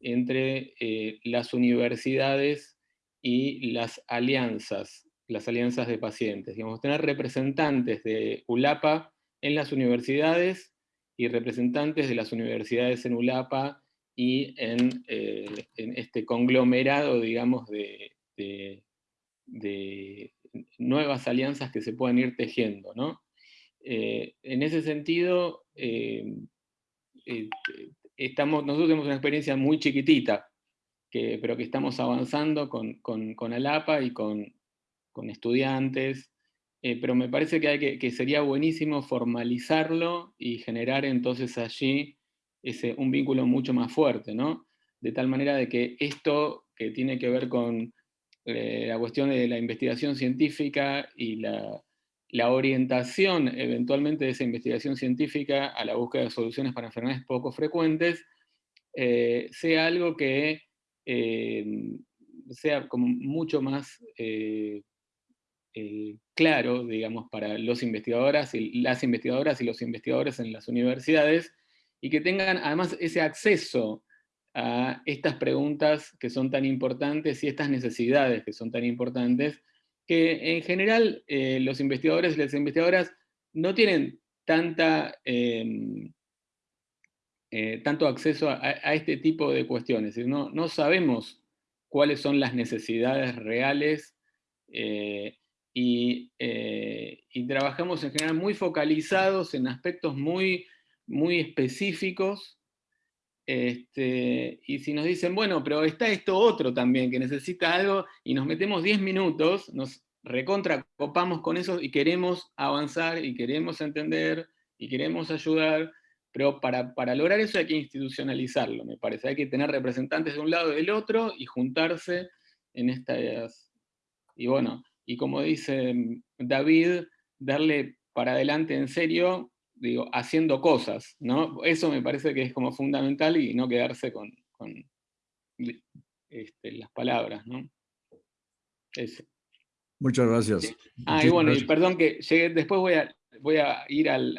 entre eh, las universidades y las alianzas, las alianzas de pacientes. Digamos, tener representantes de ULAPA en las universidades y representantes de las universidades en ULAPA y en, eh, este conglomerado, digamos, de, nuevas alianzas que se puedan ir tejiendo. ¿no? Eh, en ese sentido, eh, estamos, nosotros tenemos una experiencia muy chiquitita, que, pero que estamos avanzando con, con, ALAPA y con, con estudiantes, eh, pero me parece que, hay que, sería buenísimo formalizarlo y generar entonces allí ese, un vínculo mucho más fuerte, ¿no? De tal manera de que esto que tiene que ver con eh, la cuestión de la investigación científica y la, orientación eventualmente de esa investigación científica a la búsqueda de soluciones para enfermedades poco frecuentes, eh, sea algo que sea como mucho más eh, claro, digamos, para los investigadoras y las investigadoras y los investigadores en las universidades, y que tengan además ese acceso a estas preguntas que son tan importantes y estas necesidades que son tan importantes, que en general eh, los investigadores y las investigadoras no tienen tanta, em, eh, tanto acceso a, este tipo de cuestiones, no, no sabemos cuáles son las necesidades reales eh, y, trabajamos en general muy focalizados en aspectos muy, muy específicos, este, y si nos dicen, bueno, pero está esto otro también que necesita algo, y nos metemos 10 minutos, nos recontracopamos con eso y queremos avanzar, y queremos entender, y queremos ayudar, pero para, para, lograr eso hay que institucionalizarlo, me parece. Hay que tener representantes de un lado y del otro y juntarse en estas... Y bueno, y como dice mm, David, darle para adelante en serio, digo, haciendo cosas, ¿no? Eso me parece que es como fundamental y no quedarse con, este, las palabras, ¿no? Muchas gracias. Ah, y bueno, y perdón que llegué, después voy a, voy a ir al,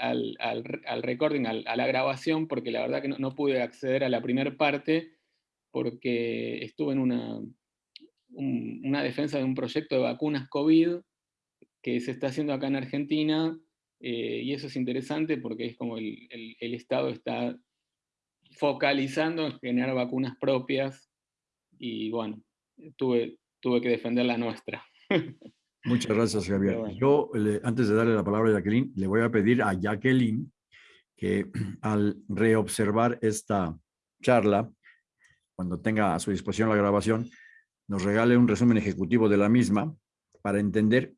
recording, a la grabación, porque la verdad que no, no pude acceder a la primera parte, porque estuve en una, una defensa de un proyecto de vacunas COVID que se está haciendo acá en Argentina, eh, y eso es interesante porque es como el, Estado está focalizando en generar vacunas propias, y bueno, tuve, tuve que defender la nuestra. Muchas gracias, Javier. Yo, antes de darle la palabra a Jacqueline, le voy a pedir a Jacqueline que al reobservar esta charla, cuando tenga a su disposición la grabación, nos regale un resumen ejecutivo de la misma para entender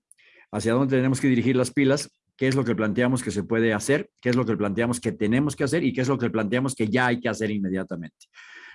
hacia dónde tenemos que dirigir las pilas, qué es lo que planteamos que se puede hacer, qué es lo que planteamos que tenemos que hacer y qué es lo que planteamos que ya hay que hacer inmediatamente.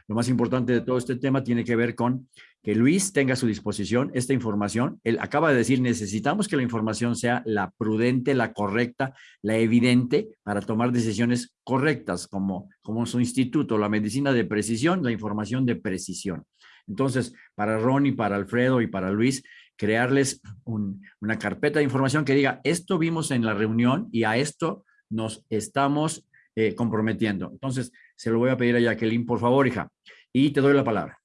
Lo más importante de todo este tema tiene que ver con que Luis tenga a su disposición esta información. Él acaba de decir, necesitamos que la información sea la prudente, la correcta, la evidente para tomar decisiones correctas, como, como su instituto, la medicina de precisión, la información de precisión. Entonces, para Ronnie, para Alfredo y para Luis, crearles una carpeta de información que diga, esto vimos en la reunión y a esto nos estamos eh, comprometiendo. Entonces, se lo voy a pedir a Jacqueline, por favor, hija, y te doy la palabra.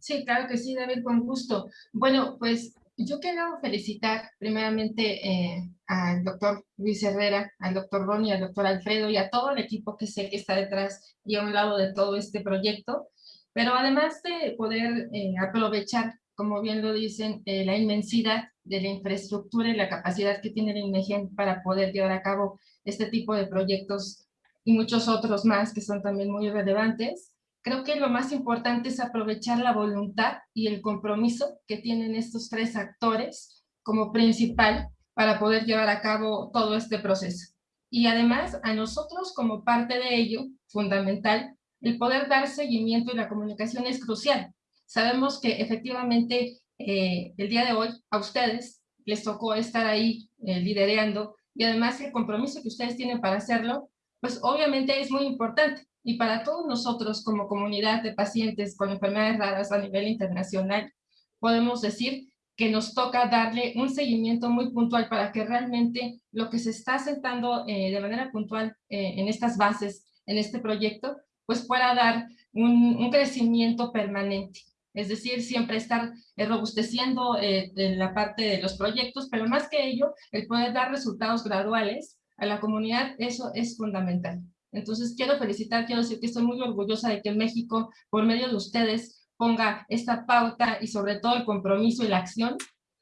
Sí, claro que sí, David, con gusto. Bueno, pues yo quiero felicitar primeramente eh, al doctor Luis Herrera, al doctor Ronnie, al doctor Alfredo y a todo el equipo que sé que está detrás y a un lado de todo este proyecto. Pero además de poder eh, aprovechar, como bien lo dicen, eh, la inmensidad de la infraestructura y la capacidad que tiene la INEGEN para poder llevar a cabo este tipo de proyectos y muchos otros más que son también muy relevantes, creo que lo más importante es aprovechar la voluntad y el compromiso que tienen estos tres actores como principal para poder llevar a cabo todo este proceso. Y además, a nosotros como parte de ello, fundamental, el poder dar seguimiento y la comunicación es crucial. Sabemos que efectivamente eh, el día de hoy a ustedes les tocó estar ahí eh, liderando y además el compromiso que ustedes tienen para hacerlo, pues obviamente es muy importante. Y para todos nosotros como comunidad de pacientes con enfermedades raras a nivel internacional, podemos decir que nos toca darle un seguimiento muy puntual para que realmente lo que se está sentando eh, de manera puntual eh, en estas bases, en este proyecto, pues pueda dar un, crecimiento permanente. Es decir, siempre estar eh, robusteciendo en la parte de los proyectos, pero más que ello, el poder dar resultados graduales a la comunidad, eso es fundamental. Entonces, quiero felicitar, quiero decir que estoy muy orgullosa de que México, por medio de ustedes, ponga esta pauta y sobre todo el compromiso y la acción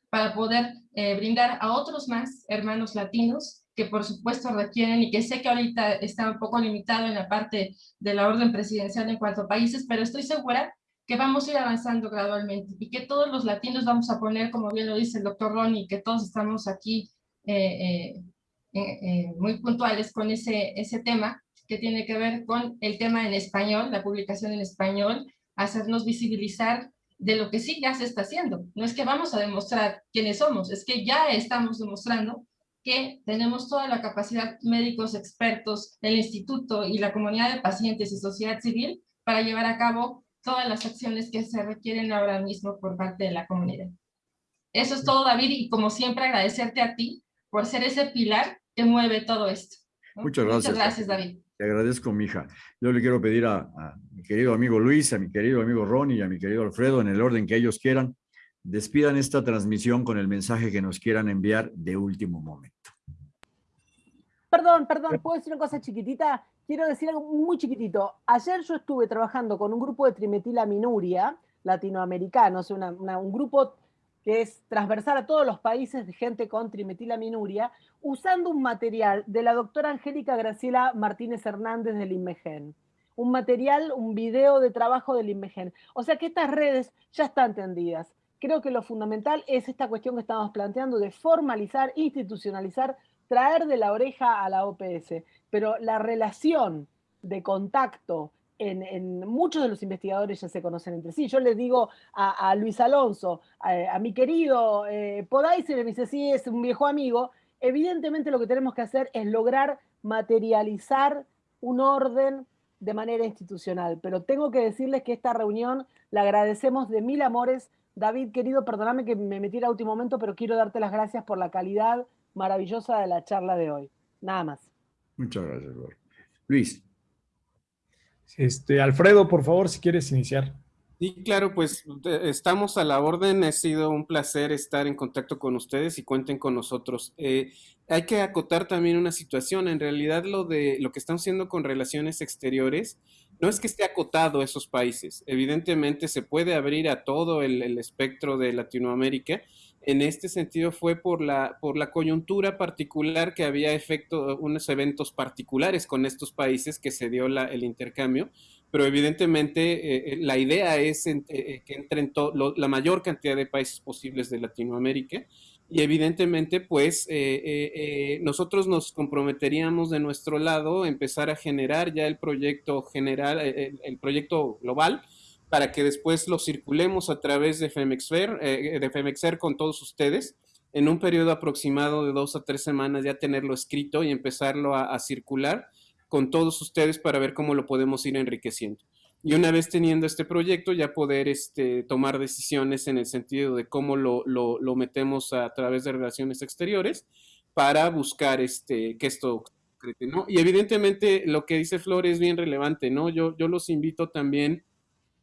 para poder eh, brindar a otros más hermanos latinos que por supuesto requieren y que sé que ahorita está un poco limitado en la parte de la orden presidencial en cuanto a países, pero estoy segura que vamos a ir avanzando gradualmente y que todos los latinos vamos a poner, como bien lo dice el doctor Ronnie, que todos estamos aquí eh, eh, muy puntuales con ese, ese tema que tiene que ver con el tema en español, la publicación en español, hacernos visibilizar de lo que sí ya se está haciendo. No es que vamos a demostrar quiénes somos, es que ya estamos demostrando que tenemos toda la capacidad, médicos, expertos, el instituto y la comunidad de pacientes y sociedad civil para llevar a cabo todas las acciones que se requieren ahora mismo por parte de la comunidad. Eso es todo, David, y como siempre agradecerte a ti por ser ese pilar que mueve todo esto. Muchas gracias. Muchas gracias, David. Te agradezco, mija. Yo le quiero pedir a, mi querido amigo Luis, a mi querido amigo Ronnie y a mi querido Alfredo, en el orden que ellos quieran, despidan esta transmisión con el mensaje que nos quieran enviar de último momento. Perdón, perdón, ¿puedo decir una cosa chiquitita? Quiero decir algo muy chiquitito. Ayer yo estuve trabajando con un grupo de trimetilaminuria latinoamericanos, un grupo que es transversal a todos los países de gente con trimetilaminuria, usando un material de la doctora Angélica Graciela Martínez Hernández del INMEGEN. Un material, un video de trabajo del INMEGEN. O sea que estas redes ya están tendidas. Creo que lo fundamental es esta cuestión que estamos planteando de formalizar, institucionalizar, traer de la oreja a la OPS. Pero la relación de contacto, en, muchos de los investigadores ya se conocen entre sí. Yo les digo a, Luis Alonso, a, mi querido eh, y me dice, sí, es un viejo amigo. Evidentemente lo que tenemos que hacer es lograr materializar un orden de manera institucional. Pero tengo que decirles que esta reunión la agradecemos de mil amores. David, querido, perdóname que me metí a último momento, pero quiero darte las gracias por la calidad maravillosa de la charla de hoy. Nada más. Muchas gracias, Luis. Este, Alfredo, por favor, si quieres iniciar. Sí, claro, pues estamos a la orden. Ha sido un placer estar en contacto con ustedes y cuenten con nosotros. Eh, hay que acotar también una situación. En realidad, lo de lo que estamos haciendo con relaciones exteriores no es que esté acotado a esos países. Evidentemente, se puede abrir a todo el, el espectro de Latinoamérica en este sentido fue por la, por la coyuntura particular que había efecto, unos eventos particulares con estos países que se dio la, el intercambio, pero evidentemente eh, eh, la idea es eh, que entren la mayor cantidad de países posibles de Latinoamérica y evidentemente pues nosotros nos comprometeríamos de nuestro lado a empezar a generar ya el proyecto general, el proyecto global, para que después lo circulemos a través de Femexfer, eh, de Femexer con todos ustedes. En un periodo aproximado de dos a tres semanas ya tenerlo escrito y empezarlo a, circular con todos ustedes para ver cómo lo podemos ir enriqueciendo. Y una vez teniendo este proyecto, ya poder este, tomar decisiones en el sentido de cómo lo, metemos a través de relaciones exteriores para buscar este, que esto. Y evidentemente lo que dice Flor es bien relevante, ¿no? Yo, yo los invito también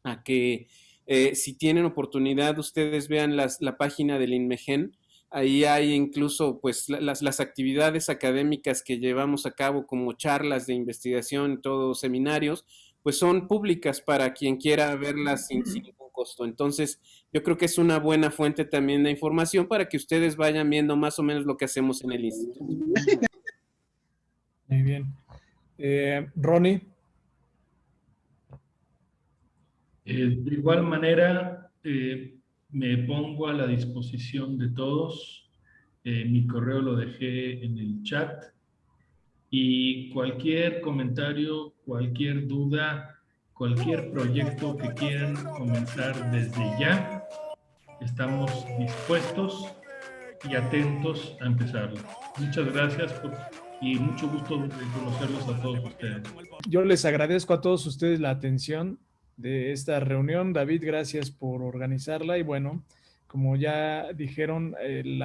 a que eh, si tienen oportunidad ustedes vean la página del INMEGEN. Ahí hay incluso pues las, las, actividades académicas que llevamos a cabo como charlas de investigación, todos seminarios, pues son públicas para quien quiera verlas sin, ningún costo. Entonces, yo creo que es una buena fuente también de información para que ustedes vayan viendo más o menos lo que hacemos en el instituto. Muy bien. Eh, Ronnie. Eh, de igual manera, eh, me pongo a la disposición de todos. Eh, mi correo lo dejé en el chat. Y cualquier comentario, cualquier duda, cualquier proyecto que quieran comenzar desde ya, estamos dispuestos y atentos a empezarlo. Muchas gracias y mucho gusto de conocerlos a todos ustedes. Yo les agradezco a todos ustedes la atención de esta reunión. David, gracias por organizarla y bueno, como ya dijeron, eh,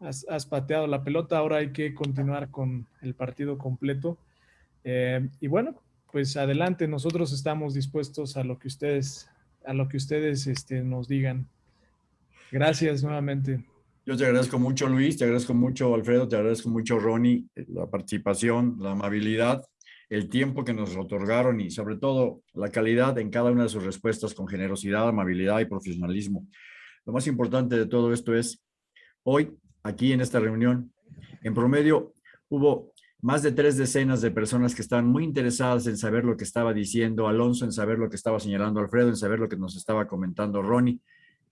has, pateado la pelota, ahora hay que continuar con el partido completo. Eh, y bueno, pues adelante, nosotros estamos dispuestos a lo que ustedes, a lo que ustedes este, nos digan. Gracias nuevamente. Yo te agradezco mucho, Luis, te agradezco mucho, Alfredo, te agradezco mucho, Ronnie, la participación, la amabilidad, el tiempo que nos otorgaron y sobre todo la calidad en cada una de sus respuestas con generosidad, amabilidad y profesionalismo. Lo más importante de todo esto es, hoy, aquí en esta reunión, en promedio hubo más de tres decenas de personas que estaban muy interesadas en saber lo que estaba diciendo Alonso, en saber lo que estaba señalando Alfredo, en saber lo que nos estaba comentando Ronnie.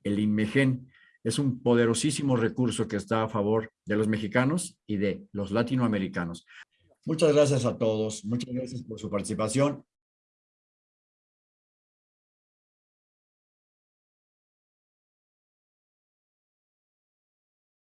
El INMEGEN es un poderosísimo recurso que está a favor de los mexicanos y de los latinoamericanos. Muchas gracias a todos, muchas gracias por su participación